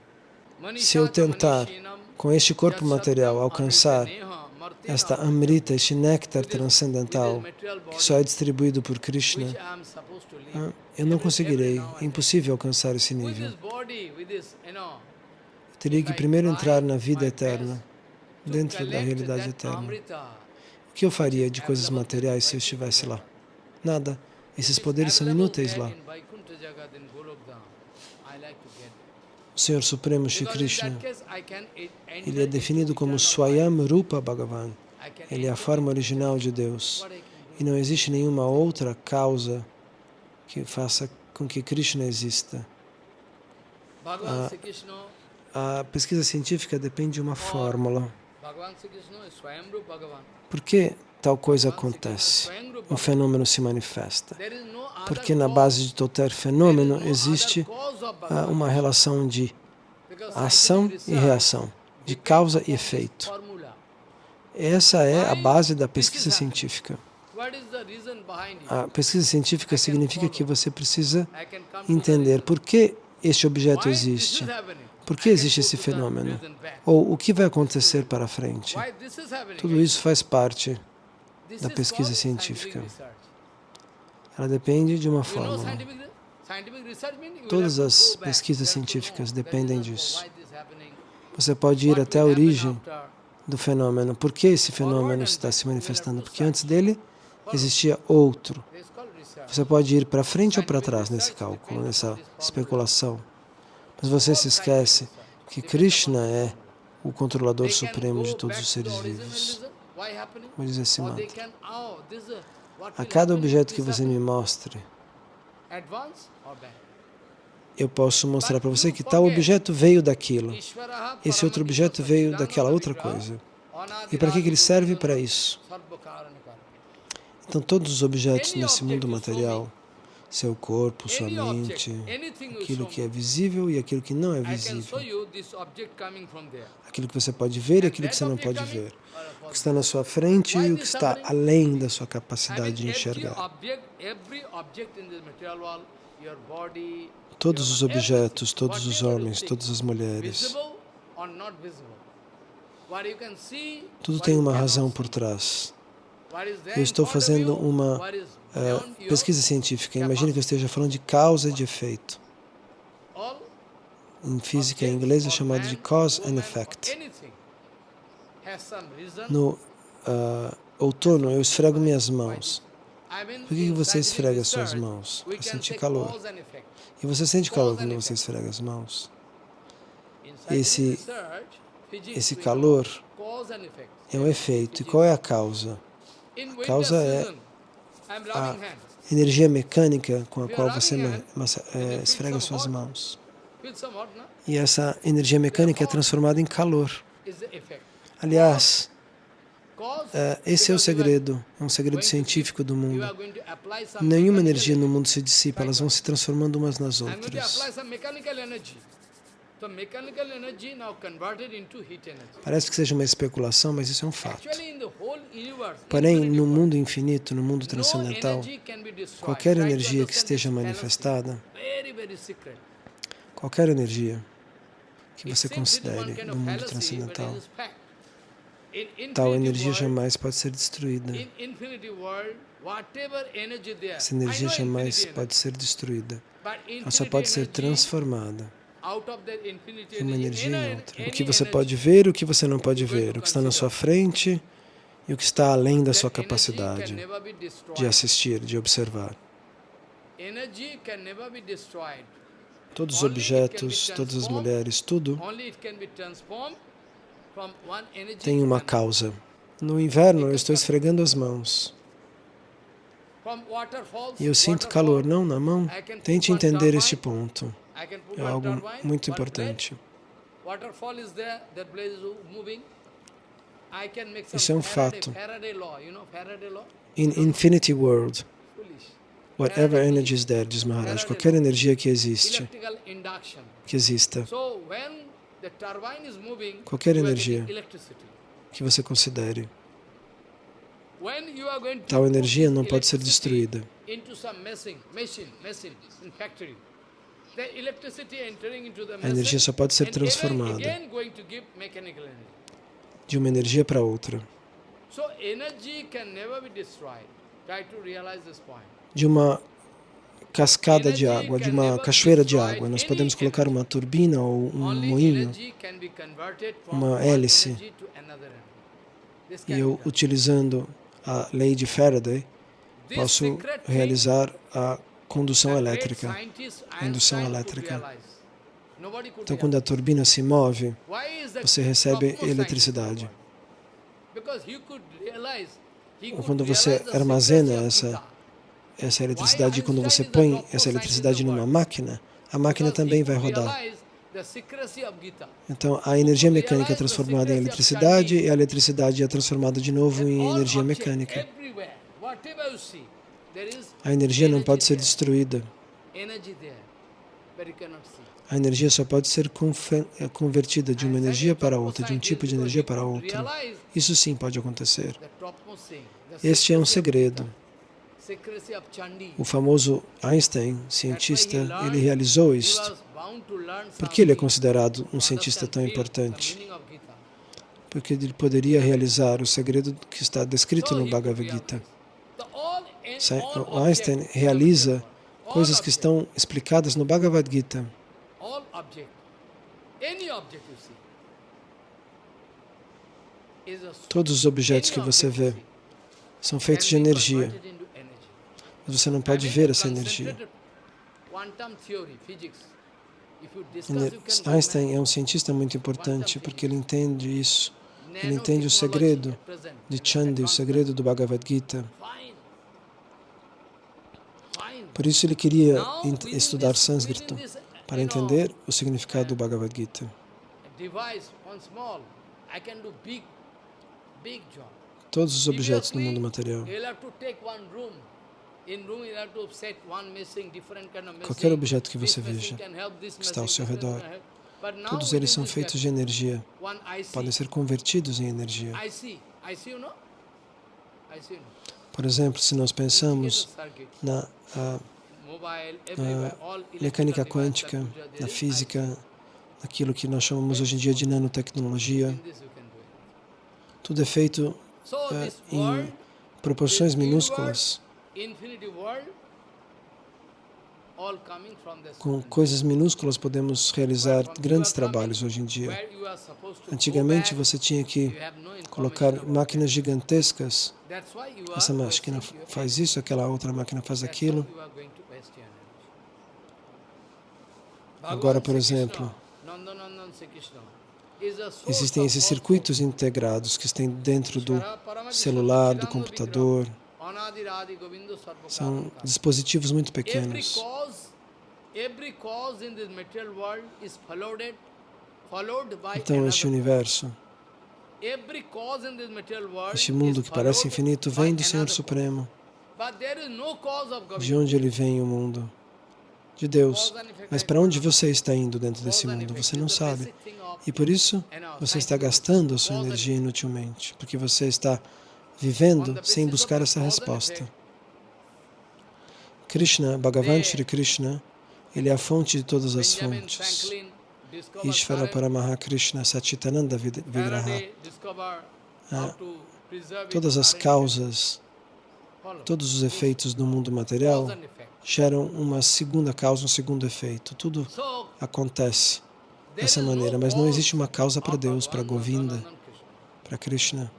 se eu tentar, com este corpo material, alcançar esta amrita, este néctar transcendental, que só é distribuído por Krishna, eu não conseguirei, é impossível alcançar esse nível. Eu teria que primeiro entrar na vida eterna, dentro da realidade eterna. O que eu faria de coisas materiais se eu estivesse lá? Nada. Esses poderes são inúteis lá. O Senhor Supremo Shri Krishna, ele é definido como Swayam Rupa Bhagavan. Ele é a forma original de Deus. E não existe nenhuma outra causa que faça com que Krishna exista. A, a pesquisa científica depende de uma fórmula. Por que tal coisa acontece? Um fenômeno se manifesta. Porque na base de qualquer fenômeno existe ah, uma relação de ação e reação, de causa e efeito. Essa é a base da pesquisa científica. A pesquisa científica significa que você precisa entender por que este objeto existe, por que existe esse fenômeno, ou o que vai acontecer para frente. Tudo isso faz parte da pesquisa científica. Ela depende de uma fórmula. Todas as pesquisas científicas dependem disso. Você pode ir até a origem do fenômeno. Por que esse fenômeno está se manifestando? Porque antes dele existia outro. Você pode ir para frente ou para trás nesse cálculo, nessa especulação. Mas você se esquece que Krishna é o controlador supremo de todos os seres vivos. Como diz esse mantra. A cada objeto que você me mostre, eu posso mostrar para você que tal objeto veio daquilo. Esse outro objeto veio daquela outra coisa. E para que ele serve para isso? Então, todos os objetos nesse mundo material, seu corpo, sua mente, aquilo que é visível e aquilo que não é visível, aquilo que você pode ver e aquilo que você não pode ver, o que está na sua frente e o que está além da sua capacidade de enxergar. Todos os objetos, todos os homens, todas as mulheres, tudo tem uma razão por trás. Eu estou fazendo uma uh, pesquisa científica. Imagine que eu esteja falando de causa e de efeito. Em física em inglês é chamado de cause and effect. No uh, outono eu esfrego minhas mãos. Por que você esfrega suas mãos? Para sentir calor. E você sente calor quando você esfrega as mãos. Esse, esse calor é um efeito. E qual é a causa? A causa é a energia mecânica com a qual você é, esfrega suas mãos. E essa energia mecânica é transformada em calor. Aliás, é, esse é o segredo, é um segredo científico do mundo. Nenhuma energia no mundo se dissipa, elas vão se transformando umas nas outras. Parece que seja uma especulação, mas isso é um fato. Porém, no mundo infinito, no mundo transcendental, qualquer energia que esteja manifestada, qualquer energia que você considere no mundo transcendental, tal energia jamais pode ser destruída. Essa energia jamais pode ser destruída. Ela só pode ser transformada uma energia em outra. O que você pode ver, o que você não pode ver, o que está na sua frente e o que está além da sua capacidade de assistir, de observar. Todos os objetos, todas as mulheres, tudo tem uma causa. No inverno, eu estou esfregando as mãos. E eu sinto calor, não na mão. Tente entender este ponto. É algo muito importante. Isso é um fato. In infinity world, whatever energy is there, diz Maharaj, qualquer energia que existe, que exista, qualquer energia que você considere, Tal energia não pode ser destruída. A energia só pode ser transformada. de uma energia para outra. De uma cascada de água, de uma cachoeira de água, nós podemos colocar uma turbina ou um moinho uma hélice. e eu, utilizando a lei de Faraday, posso realizar a condução elétrica. indução elétrica. Então, quando a turbina se move, você recebe eletricidade. Ou quando você armazena essa- essa eletricidade, quando você põe essa eletricidade numa máquina, a máquina também vai rodar. Então, a energia mecânica é transformada em eletricidade e a eletricidade é transformada de novo em energia mecânica. A energia não pode ser destruída. A energia só pode ser eh, convertida de uma energia para outra, de um tipo de energia para realize Isso sim pode acontecer. Este é um segredo. O famoso Einstein, cientista, ele realizou isto. Por que ele é considerado um cientista tão importante? Porque ele poderia realizar o segredo que está descrito no Bhagavad Gita. realize. The all and Sa- all O Einstein realiza coisas que estão explicadas no Bhagavad Gita. Todos os objetos que você vê são feitos de energia, mas você não pode ver essa energia. Einstein é um cientista muito importante porque ele entende isso. Ele entende o segredo de and Chandi, o segredo do Bhagavad Gita. Por isso ele queria estudar sânscrito, para entender o significado do Bhagavad Gita. do. Todos os objetos no Previously, mundo material. Qualquer objeto que você veja que está ao seu redor, Todos eles são feitos de energia, podem ser convertidos em energia. Por exemplo, se nós pensamos na everywhere, all mecânica quântica, na física, naquilo que nós chamamos hoje em dia de nanotecnologia, tudo é feito this em proporções minúsculas, infinity world, all coming from this com coisas minúsculas podemos realizar grandes trabalhos hoje em dia. Antigamente você tinha que colocar máquinas gigantescas. Essa máquina faz isso, aquela outra máquina faz aquilo. Agora, por exemplo, Existem esses circuitos integrados que estão dentro do celular, do computador. São dispositivos muito pequenos. Então, este universo, este mundo que parece infinito, vem do Senhor Supremo. De onde ele vem o mundo? De Deus. Mas para onde você está indo dentro desse mundo? Você não sabe. E por isso, você está gastando a sua energia inutilmente, porque você está vivendo sem buscar essa resposta. Krishna, Bhagavan Shri Krishna, ele é a fonte de todas as fontes. Ishvara Paramaha Krishna Satchitananda Vigraha. Ah, Todas as causas, todos os efeitos do mundo material geram uma segunda causa, um segundo efeito. Tudo acontece dessa maneira, mas não existe uma causa para Deus, para Govinda, para Krishna.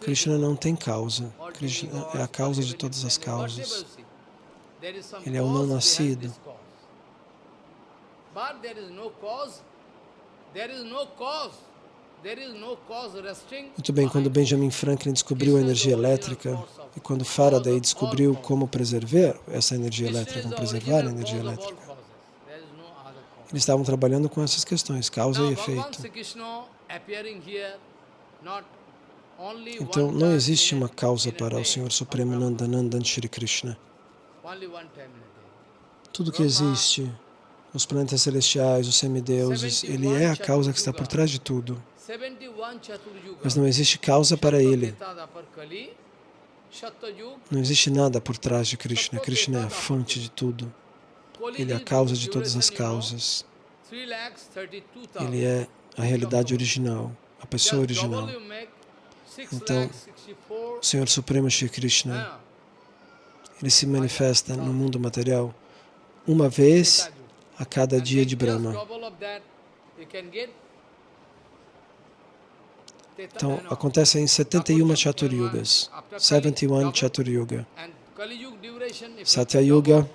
Krishna não tem causa. Krishna é a causa de todas as causas. Ele é o não nascido. this cause. But there is no cause, there is no cause, there is no cause resting Muito bem, quando Benjamin Franklin descobriu a energia elétrica e quando Faraday descobriu como preservar essa energia elétrica, como preservar a energia elétrica, eles estavam trabalhando com essas questões, causa e efeito. Então, não existe uma causa para o Senhor Supremo. Nandanandan Shri Krishna. Tudo que existe, os planetas celestiais, os semideuses, ele é a causa que está por trás de tudo. 71 71 Chaturyuga. mas não existe causa para ele. Não existe nada por trás de Krishna. Krishna é a fonte de tudo. Ele é a causa de todas as causas. 3,32,000. Ele é a realidade original, a pessoa original. Então, 6,64,000. O Senhor Supremo Shri Krishna, ele se manifesta no mundo material uma vez a cada dia de Brahma. Então, acontece em 71 Chaturyugas, 71 Chaturyuga. Satya Yuga,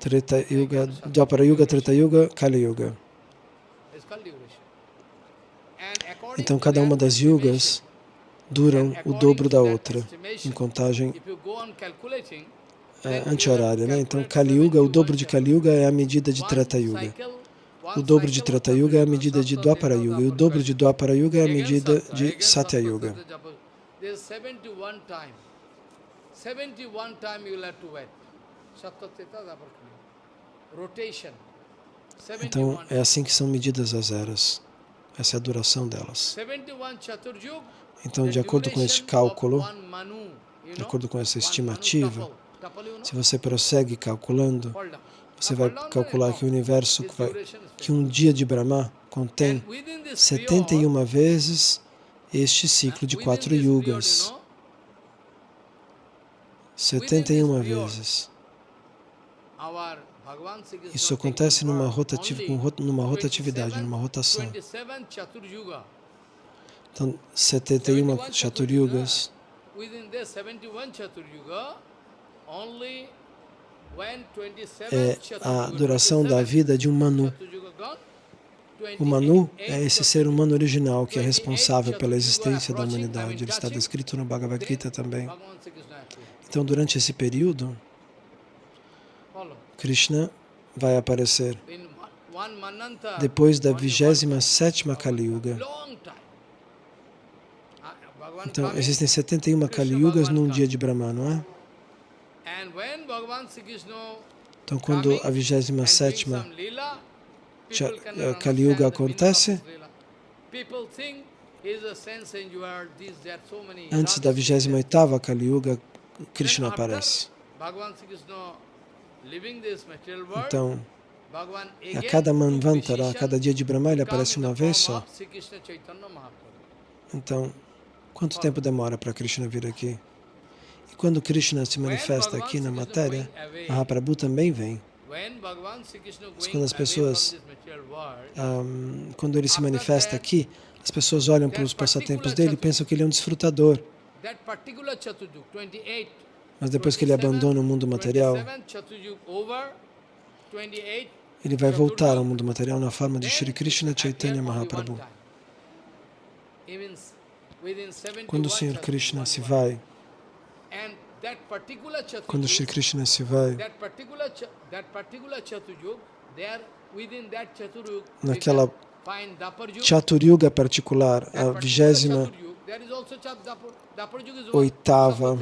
Treta Yuga, Dwapara Yuga, Treta Yuga, Kali Yuga. Então, cada uma das yugas duram o dobro da outra, em contagem é, anti-horária. Né? Então, Kali Yuga, o 71 dobro de Kali Yuga é a medida de One Treta Yuga. O dobro de of Yuga é a medida de Dwapara Yuga. E o dobro de Dwapara Yuga é a medida de Satya Yuga. Satya Yuga. There's 71 time. 71 time you will have to wait. Satya Teta Dwapara Kali. Rotation. Então, 71. é assim que são medidas as eras. Essa é a duração delas. 71 Chaturyug. Então, de acordo com este cálculo, de acordo com essa estimativa, se você prossegue calculando, você vai calcular que o universo que um dia de Brahma contém And within this 71 vezes este ciclo de quatro yugas. you know, 71 vezes. Isso acontece numa, rotativa, numa rotatividade, 27 numa rotação. 27 Chaturyuga. Então, 71 Chaturyugas. Within the 71 Chaturyuga, only when 27 é a duração da 27 vida de um Manu. O Manu 28 é esse ser humano original que é 28 responsável pela existência da humanidade. Ele está descrito no Bhagavad Gita também. Então, durante esse período. Krishna vai aparecer depois da only one 27ª Kali Yuga. Ah, Então, existem 71 Kali Yugas num dia de Brahma, não é? Então, quando a coming and doing 27ª some lila, Cha- people cannot eh, Kali Yuga acontece, antes da ragas. 28ª Kali Yuga, Krishna aparece. Então, a cada Manvantara, a cada dia de Brahma, ele aparece uma vez só. Então, quanto tempo demora para Krishna vir aqui? E quando Krishna se manifesta aqui na matéria, Mahaprabhu também vem. Mas quando as pessoas- Ahm, quando ele se manifesta aqui, as pessoas olham para os passatempos dele e pensam que ele é um desfrutador. That particular Chaturyug, 28, Mas depois que ele abandona o mundo material, 27 Chaturyug over, 28 ele vai voltar ao mundo material na forma de Shri Krishna Chaitanya Mahaprabhu. time. Even s- within 71 Quando o Senhor Krishna se vai, quando Shri Krishna se vai, naquela. Chaturyuga particular, a vigésima oitava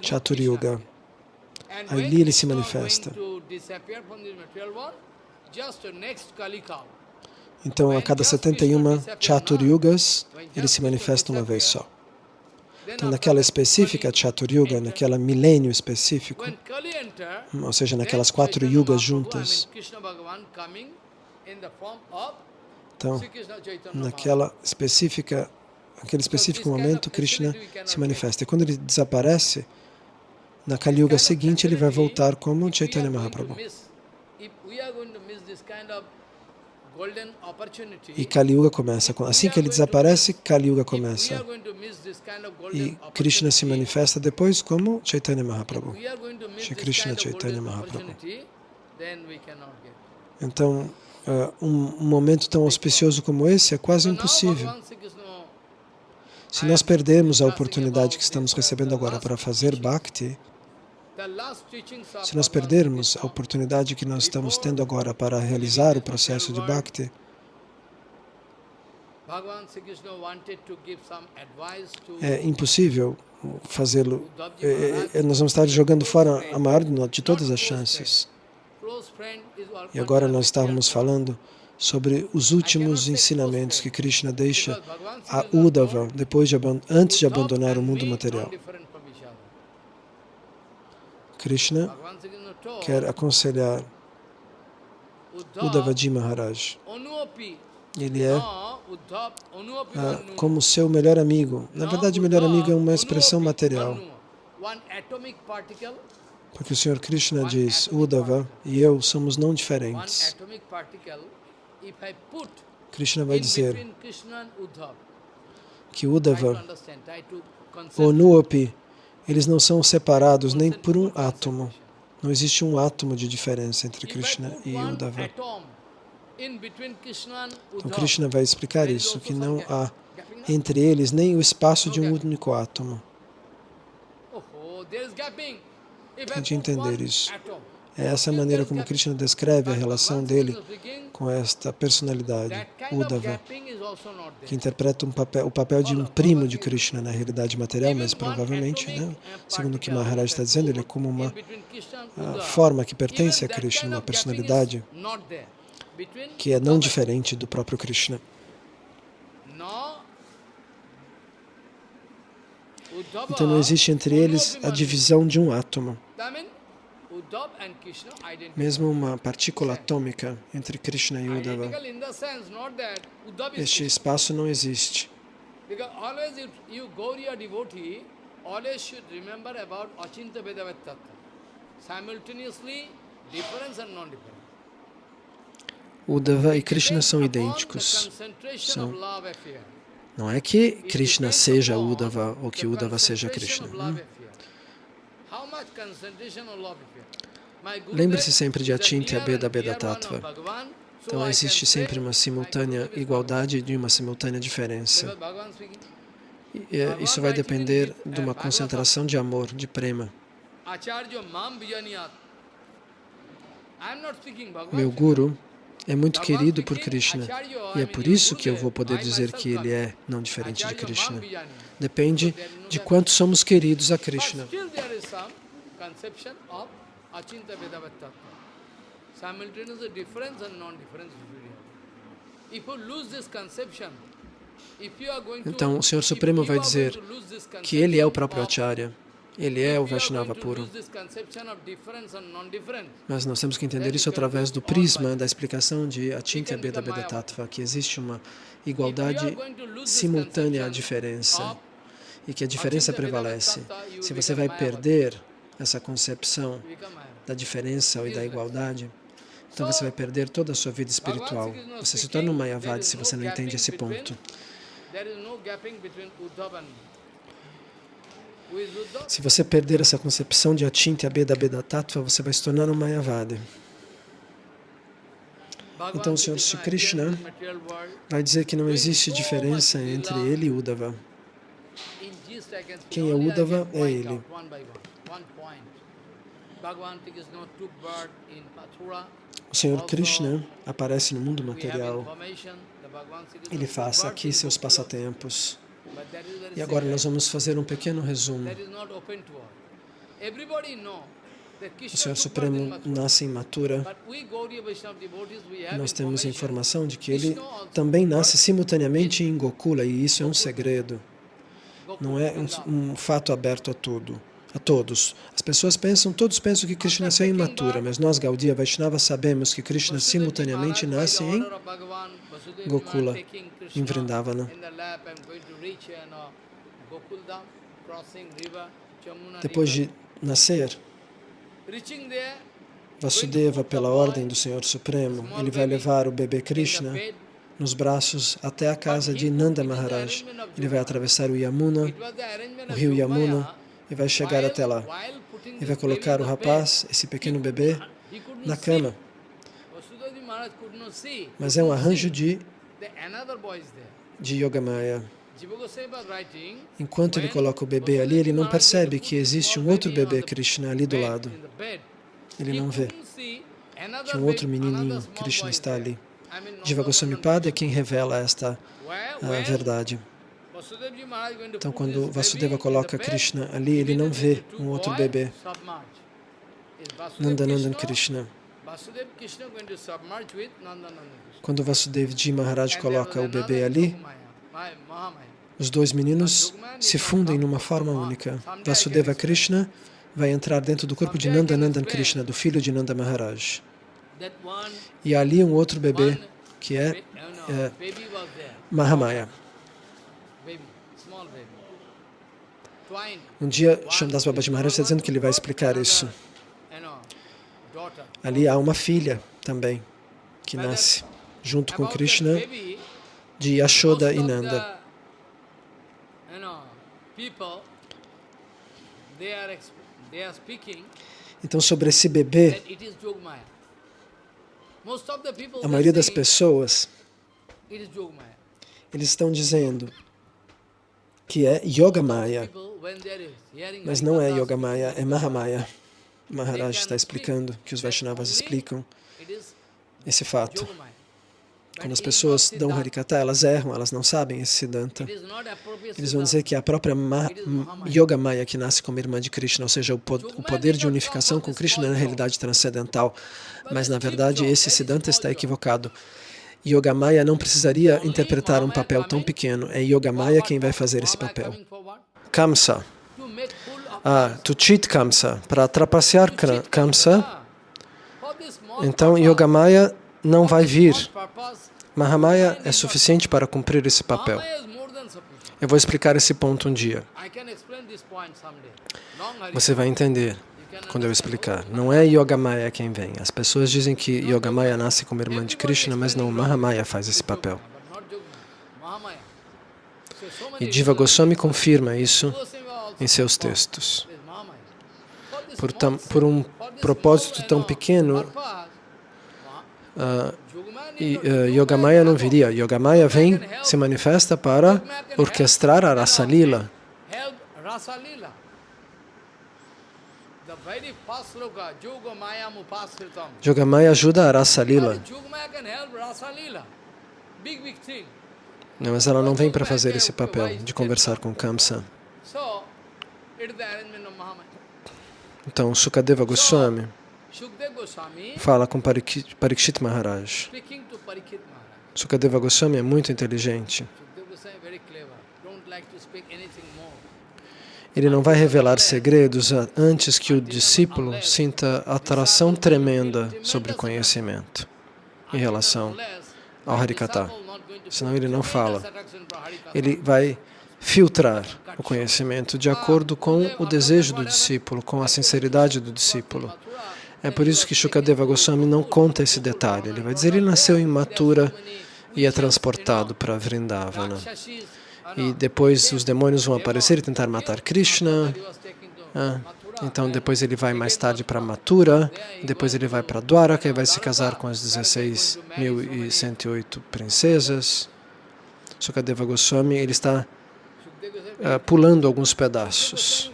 Krishna And Ali ele se manifesta. Então, a cada 71 Chaturyugas, ele se manifesta uma vez só. Então, naquela específica Kali Chaturyuga, enter, naquela milênio específico, ou seja, naquelas quatro yugas juntas, então, naquela específica, aquele específico momento, Krishna se manifesta. E quando ele desaparece, na Kali Yuga seguinte, ele vai voltar como Chaitanya Mahaprabhu. E Kali Yuga começa. com- Assim que ele desaparece, Kali Yuga começa. E Krishna se manifesta depois como Chaitanya Mahaprabhu. Shri Krishna Chaitanya Mahaprabhu. Então, eh, um momento tão auspicioso como esse é quase impossível. Se nós perdemos a oportunidade que estamos recebendo agora para fazer Bhakti, se nós perdermos a oportunidade que nós estamos tendo agora para realizar o processo de Bhakti, é impossível fazê-lo. É, é, nós vamos estar jogando fora a maior de todas as chances. E agora nós estávamos falando sobre os últimos ensinamentos que Krishna deixa a Uddhava depois de, antes de abandonar o mundo material. Krishna quer aconselhar Uddhavaji Maharaj. Ele é ah, como seu melhor amigo. Na verdade, melhor amigo é uma expressão material. Porque o Senhor Krishna diz, Uddhava e eu somos não diferentes. Krishna vai dizer que Uddhava ou Nuopi, eles não são separados nem por um átomo. Não existe um átomo de diferença entre Krishna e Uddhava. Então Krishna vai explicar isso, que não há entre eles nem o espaço de um único átomo. Tente entender isso. É essa maneira como Krishna descreve a relação dele com esta personalidade, Uddhava, que interpreta um papel, o papel de um primo de Krishna na realidade material, mas provavelmente, né, segundo o que Maharaj está dizendo, ele é como uma forma que pertence a Krishna, uma personalidade que é não diferente do próprio Krishna. Então não existe entre eles a divisão de um átomo. Mesmo uma partícula atômica entre Krishna e Uddhava, este espaço não existe. Uddhava e Krishna são idênticos. São. Não é que Krishna seja Uddhava ou que Uddhava seja Krishna. Hum? Lembre-se sempre de Achinti Abeda Beda Tattva. Então existe sempre uma simultânea igualdade e uma simultânea diferença. E é, isso vai depender de uma concentração de amor, de prema. Meu Guru é muito querido por Krishna e é por isso que eu vou poder dizer que ele é não diferente de Krishna. Depende de quanto somos queridos a Krishna. Então, o Senhor Supremo vai dizer que Ele é o próprio Acharya, Ele é o Vaishnava puro. Mas nós temos que entender isso através do prisma da explicação de Achintya Beda Beda Tattva, que existe uma igualdade simultânea à diferença e que a diferença prevalece. Se você vai perder essa concepção da diferença e da igualdade, então você vai perder toda a sua vida espiritual. Você se torna um Mayavadi se você não entende esse ponto. Se você perder essa concepção de Achinti Abeda Beda Tattva, você vai se tornar um Mayavadi. Então o Senhor Sri Krishna vai dizer que não existe diferença entre ele e Uddhava. Quem é Uddhava é ele. O Senhor Krishna aparece no mundo material. Ele faz aqui seus passatempos. E agora nós vamos fazer um pequeno resumo. O Senhor Supremo nasce em Mathura. Nós temos a informação de que ele também nasce simultaneamente em Gokula, e isso é um segredo. Não é um, um fato aberto a tudo a todos. As pessoas pensam, todos pensam que Krishna nasceu em Mathura, mas nós, Gaudiya Vaishnava, sabemos que Krishna simultaneamente nasce em Gokula, em Vrindavana. Depois de nascer, Vasudeva, pela ordem do Senhor Supremo, ele vai levar o bebê Krishna nos braços até a casa de Nanda Maharaj. Ele vai atravessar o Yamuna, o rio Yamuna, e vai chegar até lá. E vai colocar o rapaz, esse pequeno bebê, na cama. Mas é um arranjo de, de Yogamaya. Enquanto ele coloca o bebê ali, ele não percebe que existe um outro bebê Krishna ali do lado. Ele não vê que um outro menininho Krishna está ali. Jiva Goswami Pada é quem revela esta uh, verdade. Então, quando Vasudeva coloca Krishna ali, ele não vê um outro bebê. Nandanandan Krishna. Vasudeva. Quando Vasudevji Maharaj And there coloca o bebê ali, os dois meninos se fundem numa forma única. Vasudeva Krishna vai entrar dentro do corpo de Nanda Nandan Krishna, do filho de Nanda Maharaj. E ali um outro bebê, que é no, é. Mahamaya. Um dia, Shamdas Babaji Maharaj está dizendo que ele vai explicar isso. Ali há uma filha também, que nasce junto com Krishna, de Yashoda e Nanda. Então, sobre esse bebê, that it is Yogamaya. Most of the people a maioria das pessoas, eles estão dizendo que é are hearing mas não é Harikatha, Yogamaya, é Mahamaya. Maharaj está explicando, que os Vaishnavas explicam esse fato. Quando as pessoas dão. Harikata, elas erram, elas não sabem esse Siddhanta. Eles vão dizer que a própria Ma Yogamaya que nasce como irmã de Krishna, ou seja, o, po o poder de unificação com Krishna na realidade transcendental. Mas, na verdade, esse Siddhanta está equivocado. Yogamaya não precisaria interpretar um papel tão pequeno. É Yogamaya quem vai fazer esse papel. Kamsa. Ah, to cheat Kamsa. Para trapacear Kamsa, então purpose, Yogamaya não vai vir. Mahamaya é suficiente para cumprir esse papel. Eu vou explicar esse ponto um dia. Você vai entender quando eu explicar. Não é Yogamaya quem vem. As pessoas dizem que Yogamaya nasce como irmã de Krishna, mas não, Mahamaya faz esse papel. E Diva Goswami confirma isso em seus textos. Por, tam, por um propósito tão pequeno, Yogamaya e, not- ah, Yogamaya não viria. Yogamaya vem, se manifesta para orquestrar a Rasa Lila. Yogamaya ajuda a Rasa Lila. Não, mas ela não vem para fazer esse papel de conversar com Kamsa. Então, Sukadeva Goswami fala com Parikshit Maharaj. speaking to Parikshit Maharaj. Sukadeva Goswami é muito inteligente. Ele não vai revelar segredos antes que o discípulo sinta atração tremenda sobre o conhecimento em relação ao Harikata. Senão ele não fala. Ele vai filtrar o conhecimento de acordo com o desejo do discípulo, com a sinceridade do discípulo. É por isso que Shukadeva Goswami não conta esse detalhe. Ele vai dizer ele nasceu em Mathura e é transportado para Vrindavana. E depois os demônios vão aparecer e tentar matar Krishna. Ah, então depois ele vai mais tarde para Mathura, depois ele vai para Dwaraka e vai se casar com as 16.108 princesas. Sukadeva Goswami, ele está ah, pulando alguns pedaços,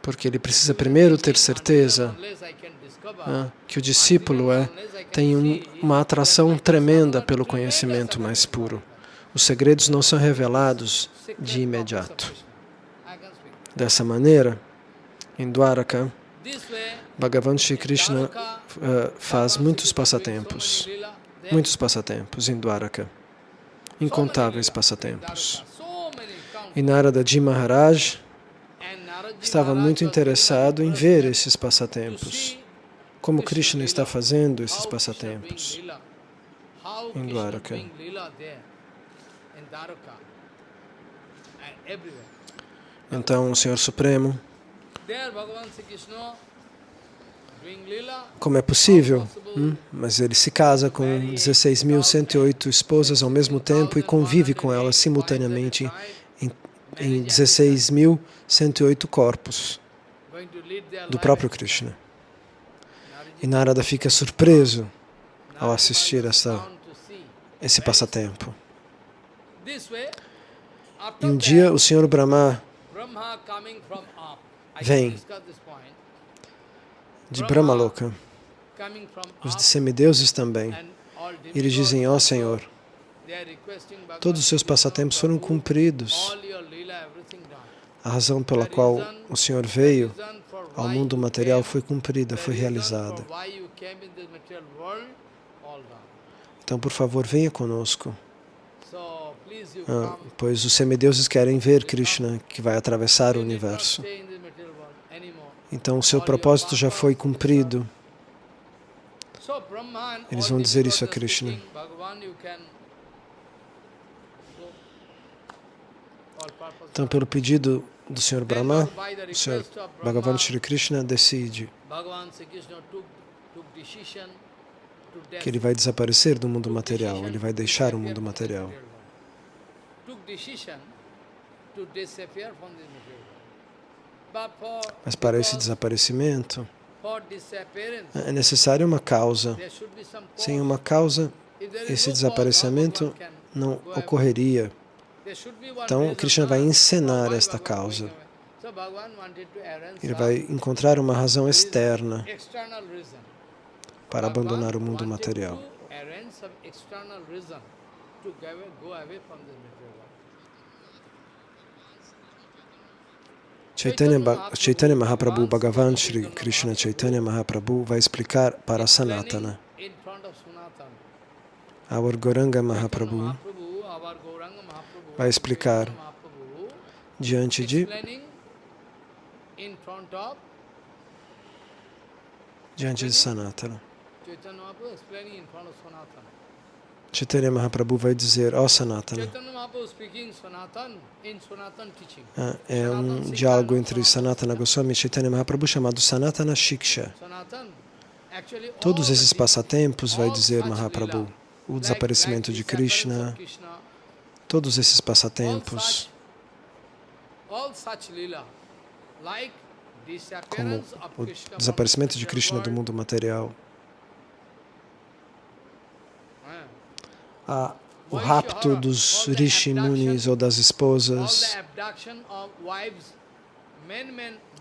porque ele precisa primeiro ter certeza ah, que o discípulo é, tem um- uma atração tremenda pelo conhecimento mais puro. Os segredos não são revelados de imediato. Dessa maneira, em Dwaraka, Bhagavan Shri Krishna ah, faz muitos passatempos, muitos passatempos em Dwaraka, incontáveis passatempos. E Narada Ji Maharaj estava muito interessado em ver esses passatempos, como Krishna está fazendo esses passatempos. em Dwaraka. Então, o Senhor Supremo, como é possível? Hum? Mas ele se casa com 16.108 esposas ao mesmo tempo e convive com elas simultaneamente em, em 16.108 corpos do próprio Krishna. E Narada fica surpreso ao assistir essa, esse passatempo. E um dia o Senhor Brahma, Vem. de Brahmaloka, os semideuses também, all eles dizem, ó Senhor, requesting Bhagavan todos os seus passatempos foram cumpridos. A razão pela qual o Senhor veio ao mundo material foi cumprida, foi realizada. Então, por favor, venha conosco. Ah, pois os semideuses querem ver Krishna, que vai atravessar o universo. Então, o seu propósito já foi cumprido. Eles vão dizer isso a Krishna. Então, pelo pedido do Sr. Brahma, o Sr. Bhagavan Shri Krishna decide que ele vai desaparecer do mundo material, ele vai deixar o mundo material. Mas para esse desaparecimento, é necessária uma causa. Sem uma causa, esse desaparecimento não ocorreria. Então, Krishna vai encenar esta causa. Ele vai encontrar uma razão externa para abandonar o mundo material. Chaitanya, Chaitanya Mahaprabhu, Bhagavan Shri Krishna Chaitanya Mahaprabhu vai explicar para Sanatana. Our Goranga Mahaprabhu vai explicar diante de diante de Sanatana. Chaitanya Mahaprabhu vai dizer, ó oh, Sanatana, ah, é um diálogo entre Sanatana Goswami e Chaitanya Mahaprabhu chamado Sanatana Shiksha. Todos esses passatempos, vai dizer Mahaprabhu, o desaparecimento de Krishna, todos esses passatempos, como o desaparecimento de Krishna do mundo material, a, o rapto dos Rishi Munis ou das esposas.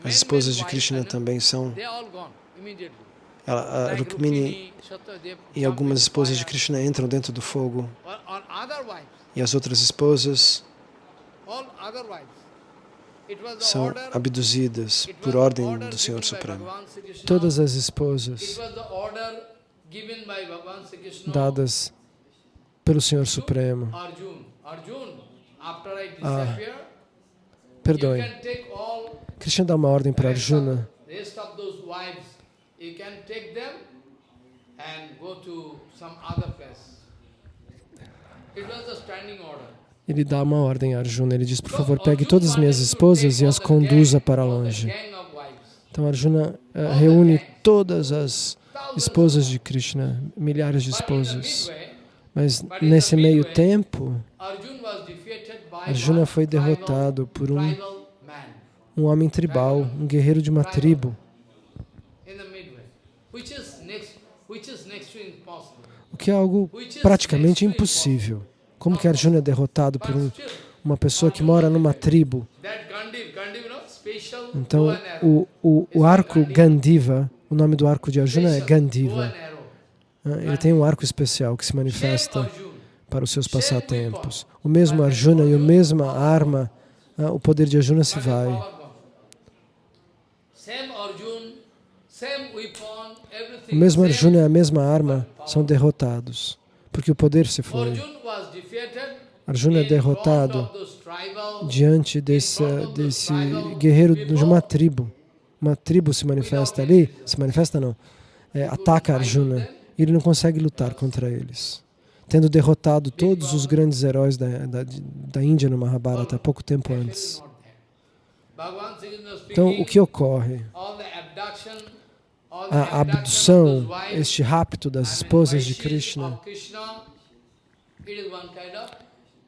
As esposas de Krishna também são. Ela, a Rukmini e algumas esposas de Krishna entram dentro do fogo. E as outras esposas são abduzidas por ordem do Senhor Supremo. Todas as esposas dadas pelo Senhor Supremo. Ah, perdoe. Krishna dá uma ordem para Arjuna. Ele dá uma ordem a Arjuna. Ele diz, por favor, pegue todas as minhas esposas e as conduza para longe. Então Arjuna uh, reúne todas as esposas de Krishna, milhares de esposas. Mas nesse meio tempo, Arjuna foi derrotado por um, um homem tribal, um guerreiro de uma tribo. Que é algo praticamente impossível. Como que Arjuna é derrotado por um, uma pessoa que mora numa tribo? Então, o, o, o arco Gandiva, o nome do arco de Arjuna é Gandiva. Ah, ele tem um arco especial que se manifesta para os seus passatempos. O mesmo Arjuna e a mesma arma, ah, o poder de Arjuna se vai. O mesmo Arjuna e a mesma arma são derrotados, porque o poder se foi. Arjuna é derrotado diante desse, desse guerreiro de uma tribo. Uma tribo se manifesta ali, se manifesta não, é, ataca Arjuna ele não consegue lutar contra eles. Tendo derrotado todos os grandes heróis da, da, da Índia no Mahabharata pouco tempo antes. Então, o que ocorre? A abdução, este rapto das esposas de Krishna,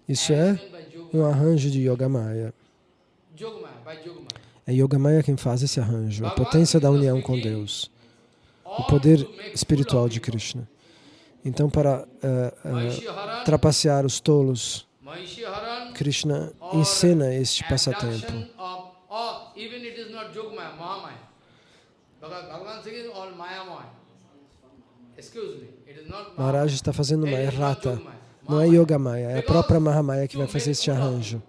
isso é um arranjo de Yogamaya. É Yogamaya quem faz esse arranjo, a potência da união com Deus o poder espiritual de Krishna. Então, para uh, uh, trapacear os tolos, Krishna ensina este passatempo. Maharaj está fazendo uma errata. Não é Yoga Maya, é a própria Mahamaya que vai fazer este arranjo.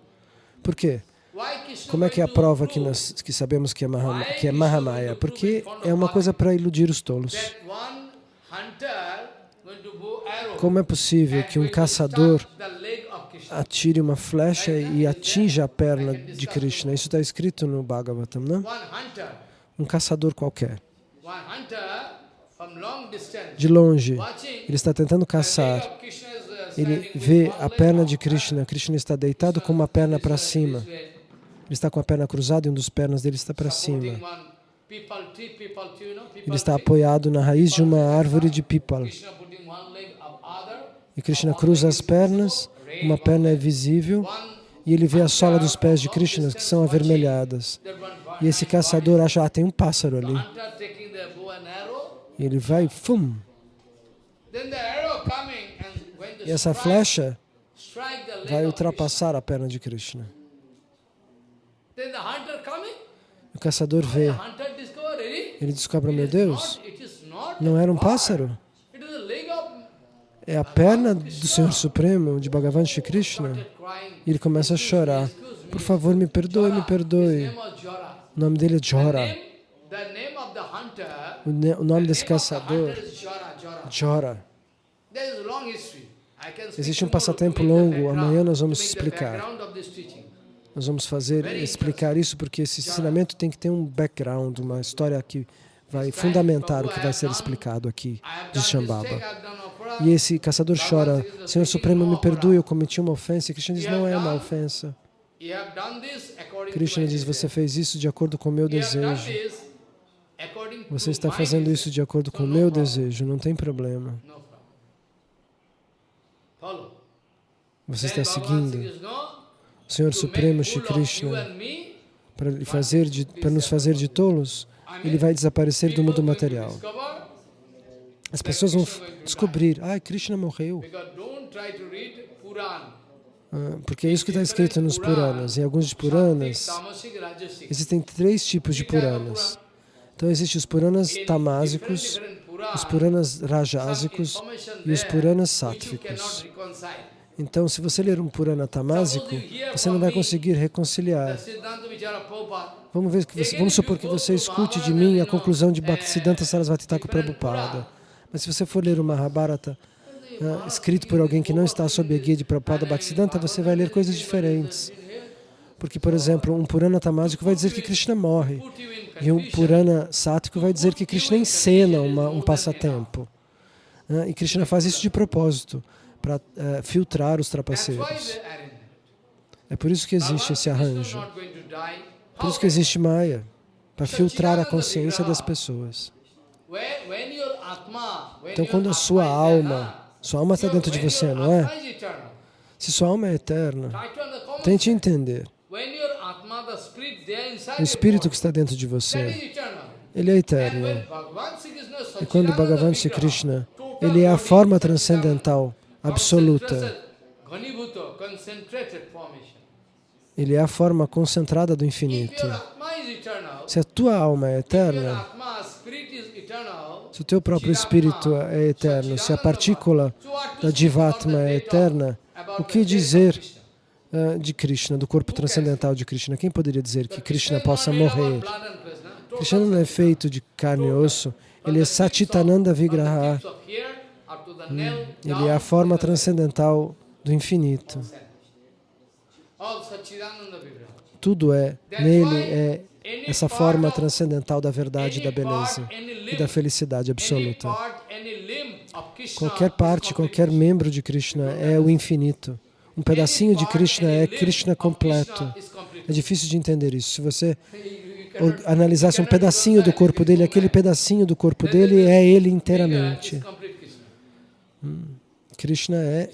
Por quê? Como é que é a prova que nós que sabemos que é, Mahama, que é Mahamaya? Porque é uma coisa para iludir os tolos. Como é possível que um caçador atire uma flecha e atinja a perna de Krishna? Isso está escrito no Bhagavatam, não? Um caçador qualquer. De longe, ele está tentando caçar. uh, Ele vê a perna de Krishna. Krishna está deitado com uma perna para cima. Ele está com a perna cruzada e um dos pernas dele está para cima. Ele está apoiado na raiz de uma árvore de other, E Krishna cruza as pernas, uma perna é visível e ele vê a sola dos pés de Krishna que são avermelhadas. E esse caçador acha, ah, tem um pássaro ali. E ele vai, fum, e essa flecha vai ultrapassar a perna de Krishna. O caçador vê, ele descobre, meu Deus, não era um pássaro, é a perna do Senhor Supremo, de Bhagavan Shri Krishna. E ele começa a chorar. Por favor, me perdoe, me perdoe. O nome dele é Jora. O, nome desse caçador, Jora, Existe um passatempo longo. Amanhã nós vamos explicar. Nós vamos fazer, explicar isso, porque esse ensinamento tem que ter um background, uma história que vai fundamentar o que vai ser explicado aqui de Shambhava. E esse caçador chora, Senhor Supremo, me perdoe, eu cometi uma ofensa. E Krishna diz, não é uma ofensa. Krishna diz, você fez isso de acordo com o meu desejo. Você está fazendo isso de acordo com o meu desejo, não tem problema. Você está seguindo o Senhor Supremo Shri Krishna para fazer de, para nos fazer de tolos, ele vai desaparecer do mundo material. As pessoas vão descobrir, ah, Krishna morreu. Porque é isso que está escrito nos Puranas. Em alguns Puranas, existem três tipos de Puranas. Então, existem os Puranas tamásicos, os Puranas rajásicos e os Puranas reconcile. Então, se você ler um Purana tamásico, você não vai conseguir reconciliar. Vamos, ver que você, vamos supor que você escute de mim a conclusão de Bhaktisiddhanta Sarasvati Thakur Prabhupada. Mas se você for ler o Mahabharata, ah, escrito por alguém que não está sob a guia de Prabhupada Bhaktisiddhanta, você vai ler coisas diferentes. Porque, por exemplo, um Purana tamásico vai dizer que Krishna morre. E um. Purana sático vai dizer que Krishna encena uma, um passatempo. Ah, E Krishna faz isso de propósito, para filtrar os That's why trapaceiros. É por isso que existe esse arranjo. Por isso que existe Maya, para filtrar a consciência das pessoas. Então, quando a sua alma, sua alma está dentro de você, não é? Se sua alma é eterna, tente entender. O espírito que está dentro de você, ele é eterno. E quando Bhagavan Sri Krishna, ele é a forma transcendental, absoluta. Ele é a forma concentrada do infinito. Se a tua alma é eterna, Se o teu próprio espírito é eterno, se a partícula da Jivatma é eterna, o que dizer ah, de Krishna, do corpo transcendental de Krishna? Quem poderia dizer que Krishna possa morrer? Krishna não é feito de carne e osso, ele é Satitananda Vigraha, ele é a forma transcendental do infinito. Tudo é, nele é essa forma transcendental da verdade, da beleza e da felicidade absoluta. Qualquer parte, qualquer membro de Krishna é o infinito. Um pedacinho de Krishna é Krishna completo. É difícil de entender isso. Se você analisasse um pedacinho do corpo dele, aquele pedacinho do corpo dele é ele inteiramente. Krishna é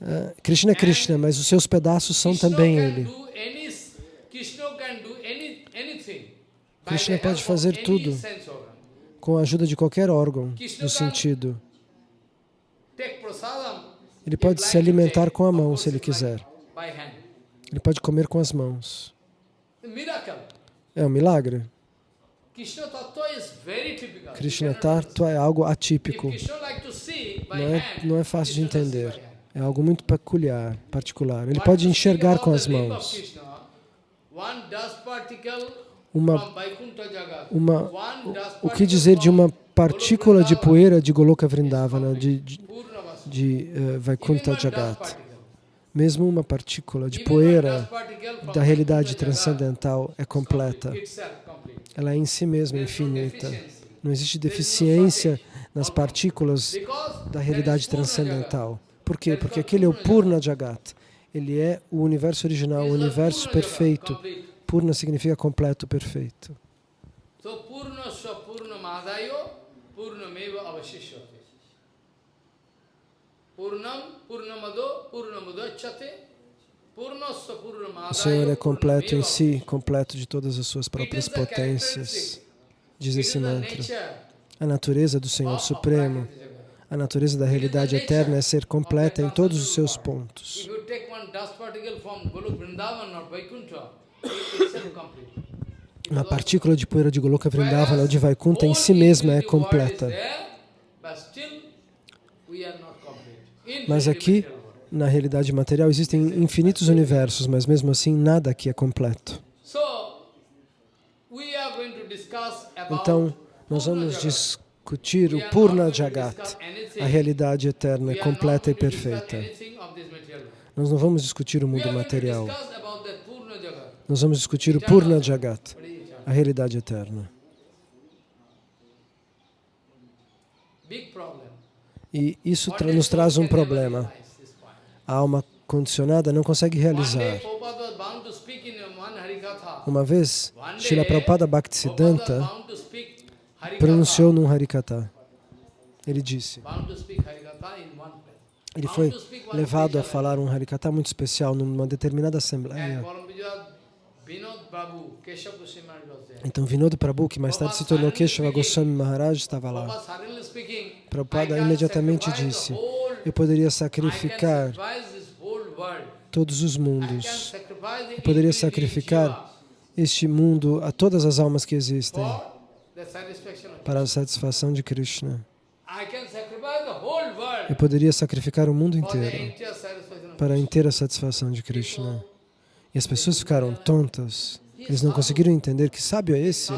ah, Krishna é Krishna, mas os seus pedaços são também ele. Krishna pode fazer tudo. Com a ajuda de qualquer órgão do sentido. Ele pode se alimentar com a mão, se ele quiser. Ele pode comer com as mãos. É um milagre. Krishna Tattva é algo atípico. Não é, não é fácil de entender. É algo muito peculiar, particular. Ele pode enxergar com as mãos. Uma, uma, o, que dizer de uma partícula de poeira de Goloka Vrindavana, de, de, de Even Vaikuntha Jagat? Mesmo uma partícula de poeira da realidade transcendental é completa. Ela é em si mesma infinita. Não existe deficiência nas partículas da realidade transcendental. Por quê? Porque aquele é o Purna Jagat. Ele é o universo original, o universo perfeito. Purna significa completo, perfeito. So Purnasya Purnamadayo Purnameva Avashishyate. Purnam Purnamado Purnamudachate. Purnasya O Senhor é completo em si, completo de todas as suas próprias potências. Diz esse the mantra. A natureza do Senhor Supremo, a natureza da realidade eterna é ser completa em todos os seus pontos. Uma partícula de poeira de Goloka Vrindavana de Vaikuntha em si mesma é completa. Mas aqui, na realidade material, existem infinitos universos, mas mesmo assim nada aqui é completo. Então, nós vamos discutir o Purna Jagat, a realidade eterna, completa e perfeita. Nós não vamos discutir o mundo material. Nós vamos discutir o Purna Jagat, a realidade eterna. E isso tra nos traz um problema. A alma condicionada não consegue realizar. Uma vez, Srila Prabhupada Bhaktisiddhanta pronunciou num Harikata. Ele disse, ele foi levado a falar um Harikata muito especial numa determinada assembleia. Então Vinod Prabhu, que mais tarde se tornou Keshava Goswami Maharaj, estava lá. Prabhupada imediatamente disse, eu poderia sacrificar todos os mundos. Eu poderia sacrificar este mundo a todas as almas que existem para a satisfação de Krishna. Eu poderia sacrificar o mundo inteiro para a inteira satisfação de Krishna. E as pessoas ficaram tontas. Eles não conseguiram entender que sábio é esse?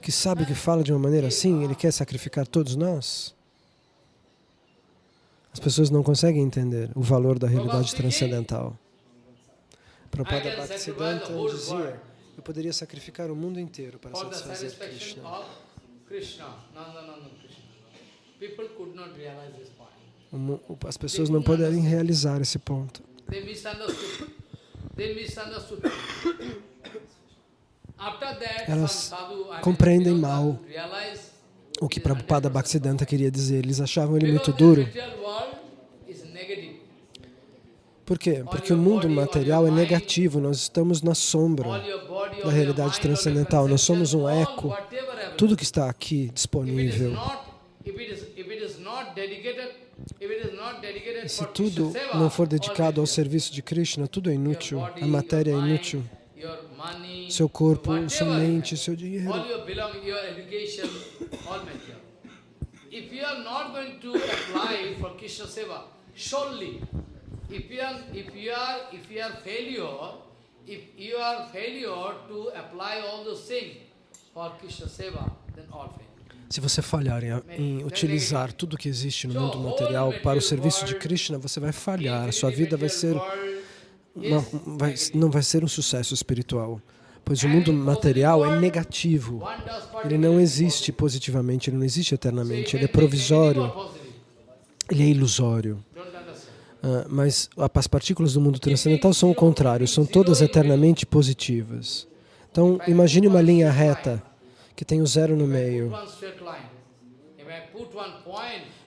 Que sábio que fala de uma maneira assim? Ele quer sacrificar todos nós? As pessoas não conseguem entender o valor da realidade transcendental. Prabhupada Bhaktisiddhanta dizia, eu poderia sacrificar o mundo inteiro para satisfazer Krishna. As pessoas não podem realizar esse ponto. <coughs> Elas compreendem mal o que Prabhupada Bhaktisiddhanta queria dizer. Eles achavam ele muito duro. Por quê? Porque o mundo material é negativo, nós estamos na sombra da realidade transcendental, nós somos um eco. Tudo que está aqui disponível, e se tudo não for dedicado ao serviço de Krishna, tudo é inútil, a matéria é inútil. Seu corpo, sua mente, seu dinheiro. If you are not going to apply for Krishna Seva, surely, if you are, if you are, if you are failure, if you are failure to apply all those things for Krishna Seva, then all fail. Se você falhar em, utilizar tudo que existe no mundo material para o serviço de Krishna, você vai falhar. Sua vida vai ser uma, vai, não vai ser um sucesso espiritual, pois o mundo material é negativo. Ele não existe positivamente, ele não existe eternamente, ele é provisório, ele é ilusório. Uh, mas as partículas do mundo transcendental são o contrário, são todas eternamente positivas. Então, imagine uma linha reta que tem o zero no meio.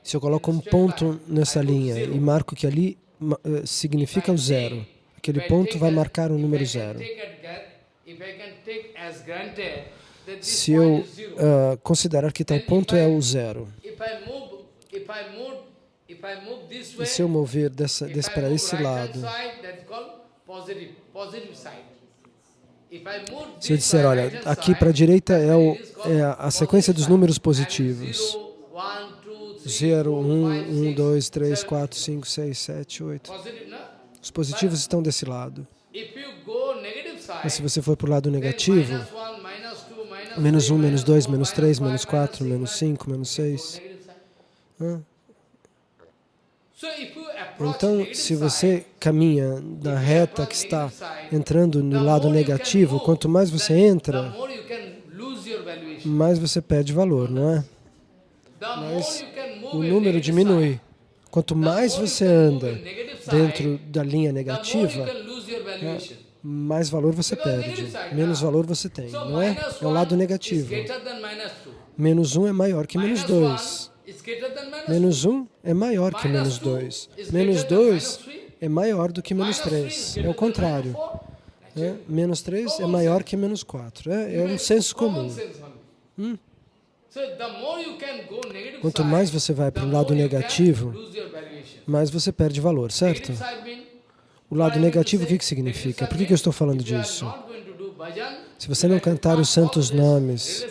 Se eu coloco um ponto nessa linha e marco que ali uh, significa o zero, aquele ponto vai marcar o número zero. Se eu uh, considerar que tal ponto é o zero, e se eu mover dessa, desse para esse lado, se eu disser, olha, aqui para a direita é, o, é a sequência dos números positivos. 0, 1, 1, 2, 3, 4, 5, 6, 7, 8. Os positivos estão desse lado. Mas se você for para o lado negativo, menos 1, three, menos minus 2, four, menos 3, menos five, 4, minus menos six, 5, menos 6. negative sign. So if you approach Então, se você caminha na reta que está entrando no lado negativo, quanto mais você entra, mais você perde valor, não é? Mas o número diminui. Quanto mais você anda dentro da linha negativa, valuation. mais valor você perde, menos valor você tem, não é? É o lado negativo. Menos 1 é maior que menos Minus 2. one is greater than minus Menos 1 é maior que menos two 2. is Menos greater than minus 2 three. é maior do que menos Minus three is 3. greater É o contrário. né? Menos 3 é maior que menos 4. É, é um senso comum. sense Quanto mais você vai para o lado negativo, mais você perde valor, certo? O lado negativo, o que, que significa? Por que, que eu estou falando disso? Se você não cantar os santos nomes,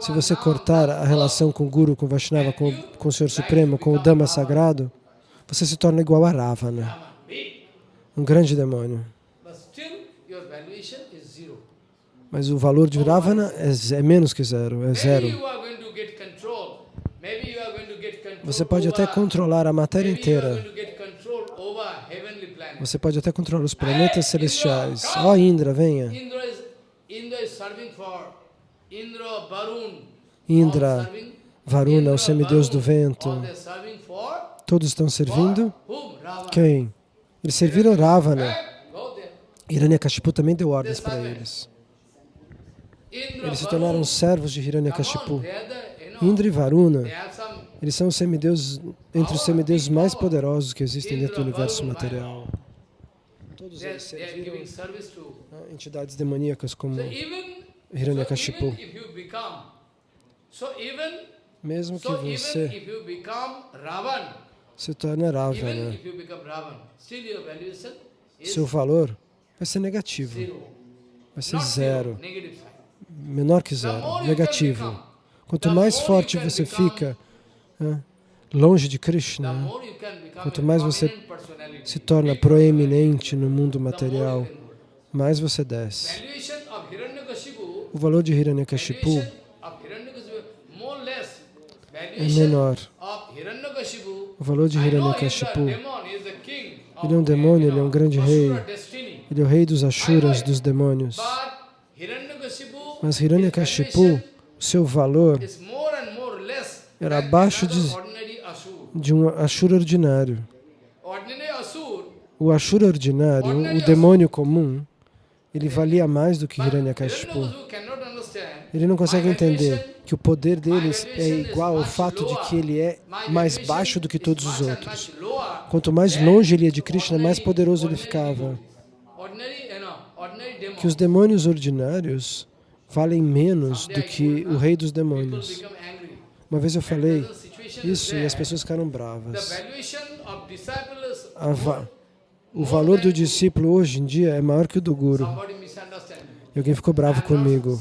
se você cortar a relação com o Guru, com o Vaishnava, com, com o Senhor Supremo, com o Dhamma Sagrado, você se torna igual a Ravana, big. um grande demônio. But still, your valuation is zero. Mas o valor de Ravana é, é menos que zero, é zero. Você pode até controlar a matéria inteira. Você pode até controlar os planetas celestiais. Ó Indra, venha. Indra Varuna, Indra, o semideus do vento. Todos estão servindo quem? Eles serviram Ravana. Hiranyakashipu também deu ordens para eles. Eles se tornaram servos de Hiranyakashipu. Indra e Varuna, eles são os semideuses, entre os semideuses mais poderosos que existem dentro do universo material. Todos eles serviram né, entidades demoníacas como Hiranyakashipu. Mesmo que você se torne Ravana, is seu valor vai ser negativo, vai ser zero. Menor que zero, negativo. Quanto mais forte você fica né, longe de Krishna, Quanto mais você se torna proeminente no mundo material, mais você desce. O valor de Hiranyakashipu é menor. O valor de Hiranyakashipu, ele é um demônio, ele é um grande rei. Ele é o rei dos Ashuras, dos demônios. Mas Hiranyakashipu, seu valor era abaixo de- de um Ashura ordinário. O Ashura ordinário, o demônio comum, ele valia mais do que Hiranyakashipu. Ele não consegue entender que o poder deles é igual ao fato de que ele é mais baixo do que todos os outros. Quanto mais longe ele ia de Krishna, mais poderoso ele ficava. Que os demônios ordinários valem menos do que o rei dos demônios. Uma vez eu falei isso e as pessoas ficaram bravas. Va- o valor do discípulo hoje em dia é maior que o do guru. E alguém ficou bravo comigo.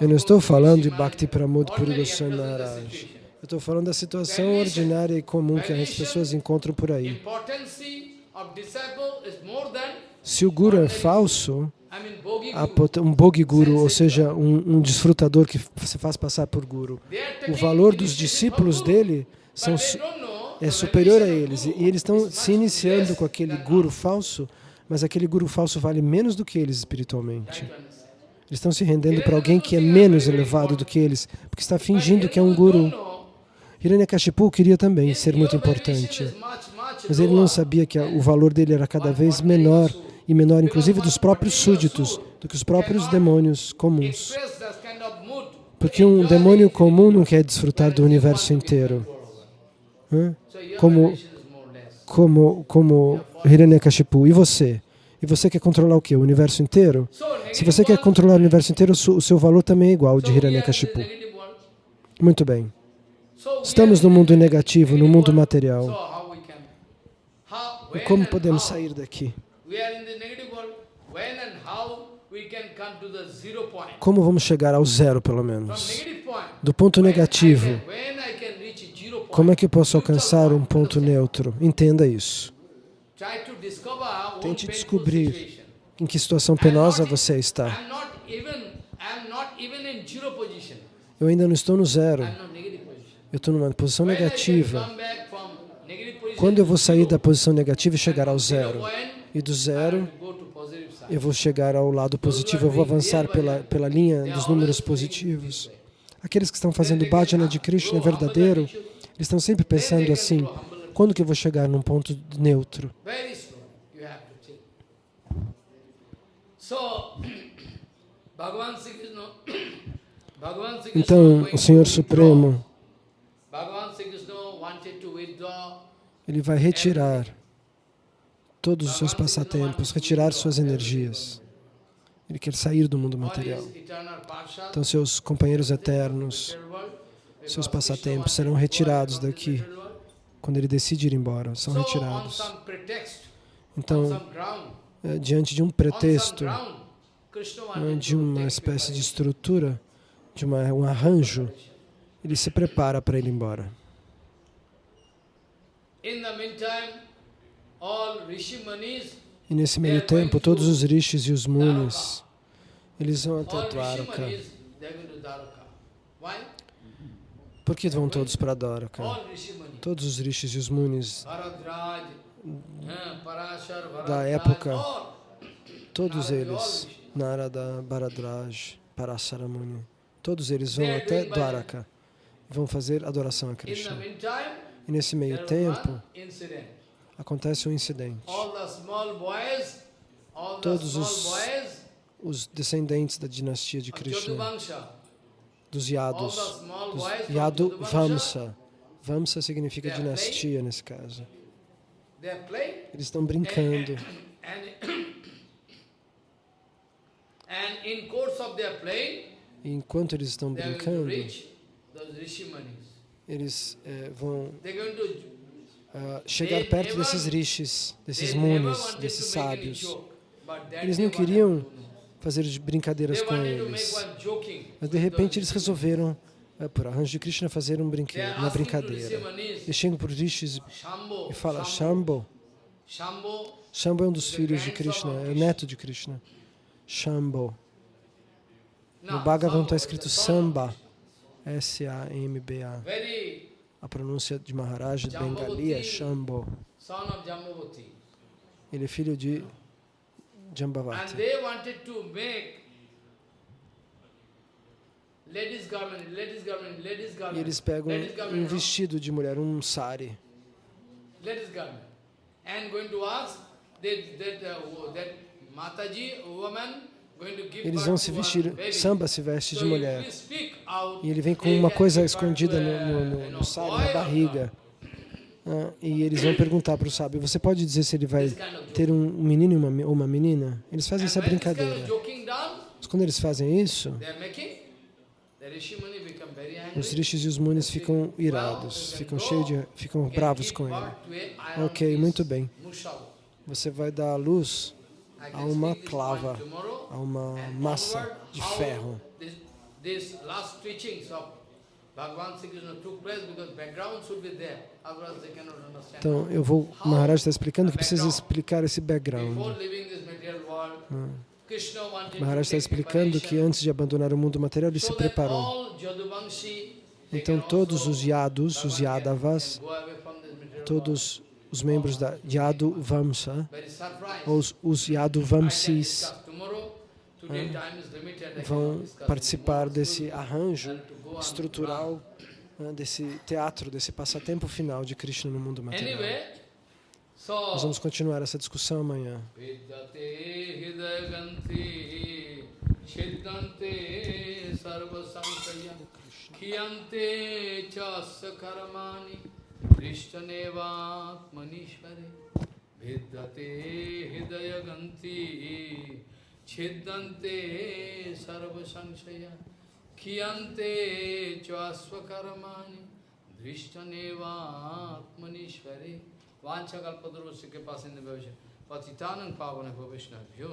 Eu não estou falando de Bhakti Pramod Puri Goswami Maharaj. Eu estou falando da situação ordinária e comum que as pessoas encontram por aí. Se o guru é falso, um bogi guru, ou seja, um, um desfrutador que se faz passar por guru, o valor dos discípulos dele são, é superior a eles. E eles estão se iniciando com aquele guru falso, mas aquele guru falso vale menos do que eles espiritualmente. Eles estão se rendendo para alguém que é menos elevado do que eles, porque está fingindo que é um guru. Hiranyakashipu queria também ser muito importante, mas ele não sabia que o valor dele era cada vez menor, e menor inclusive dos próprios súditos, do que os próprios demônios comuns. Porque um demônio comum não quer desfrutar do universo inteiro. Como, como, como Hiranyakashipu. E você? E você quer controlar o quê? O universo inteiro? Se você quer controlar o universo inteiro, o seu valor também é igual ao de Hiranyakashipu. Muito bem. Estamos no mundo negativo, no mundo material. E como podemos sair daqui? Como vamos chegar ao zero, pelo menos? Do ponto negativo, como é que eu posso alcançar um ponto neutro? Entenda isso. Tente descobrir em que situação penosa você está. Eu ainda não estou no zero. Eu estou numa posição negativa. Quando eu vou sair da posição negativa e chegar ao zero e do zero eu vou chegar ao lado positivo, eu vou avançar pela, pela linha dos números positivos. Aqueles que estão fazendo bhajana de Krishna verdadeiro, eles estão sempre pensando assim, quando que eu vou chegar num ponto neutro? Então, o Senhor Supremo, ele vai retirar todos os seus passatempos, retirar suas energias. Ele quer sair do mundo material. Então, seus companheiros eternos, seus passatempos serão retirados daqui quando ele decide ir embora, são retirados. Então, eh, diante de um pretexto, eh, de uma espécie de estrutura, de uma, um arranjo, ele se prepara para ir embora. In the meantime, E nesse meio tempo, todos os rishis e os munis, eles vão até Dwaraka. Por que vão todos para Dwaraka? Todos os rishis e os munis Parashar, da época, todos eles, Narada, Bharadraj, Parasaramuni, todos eles vão até Dwaraka e vão fazer adoração a Krishna. E nesse meio tempo. Acontece um incidente. Todos os Os descendentes da dinastia de Krishna, dos Yados, small dos Yadu Vamsa. Vamsa significa dinastia nesse caso. Eles estão brincando. E enquanto eles estão brincando, eles eh, vão Ah, chegar perto desses rishis, desses munis, desses sábios. Eles não queriam fazer de brincadeiras com eles. Mas de repente eles resolveram, eh, por arranjo de Krishna, fazer um brinquedo, uma brincadeira. Eles chegam para os rishis e falam, Shambho. Shambho é um dos filhos de Krishna, é o neto de Krishna. Shambho. No Bhagavan está escrito Samba, S-A-M-B-A. A pronúncia de Maharaj Bengali é Shambho. Ele é filho de And Jambavati. they wanted to make ladies garment, ladies garment, ladies E eles pegam um vestido de mulher, um sari. ladies garment, and going to ask that that uh, that Mataji woman Eles vão se vestir. Samba se veste de mulher. E ele vem com uma coisa escondida no, no, no, boy na barriga. Ah, e eles vão perguntar para o sábio, você pode dizer se ele vai ter um menino e uma ou uma menina? Eles fazem essa brincadeira. Mas quando eles fazem isso, os rishis e os munis ficam irados, ficam cheios de, ficam bravos com ele. Ok, muito bem. Você vai dar a luz a uma clava, a uma massa de ferro. Então, eu vou, Maharaj está explicando que precisa explicar esse background. O Maharaj está explicando que antes de abandonar o mundo material, ele se preparou. Então, todos os Yadus, os Yadavas, todos os membros da Yadu Vamsa, ou os, os Yadu Vamsis, vão participar desse arranjo estrutural, né, desse teatro, desse passatempo final de Krishna no mundo material. Nós vamos continuar essa discussão amanhã. Vidyate কৃষ্ণনেবাত্মনীশ্বরে ভিদ্যতে হৃদয়গন্তি ছিদ্যন্তে সর্বসংশয়া খিয়ন্তে চাস্বকর্মাণি দৃষ্টনেবাত্মনীশ্বরে वाचा कल्पतरुस्य के पास पतितानंद पावन भविष्ण भ्यो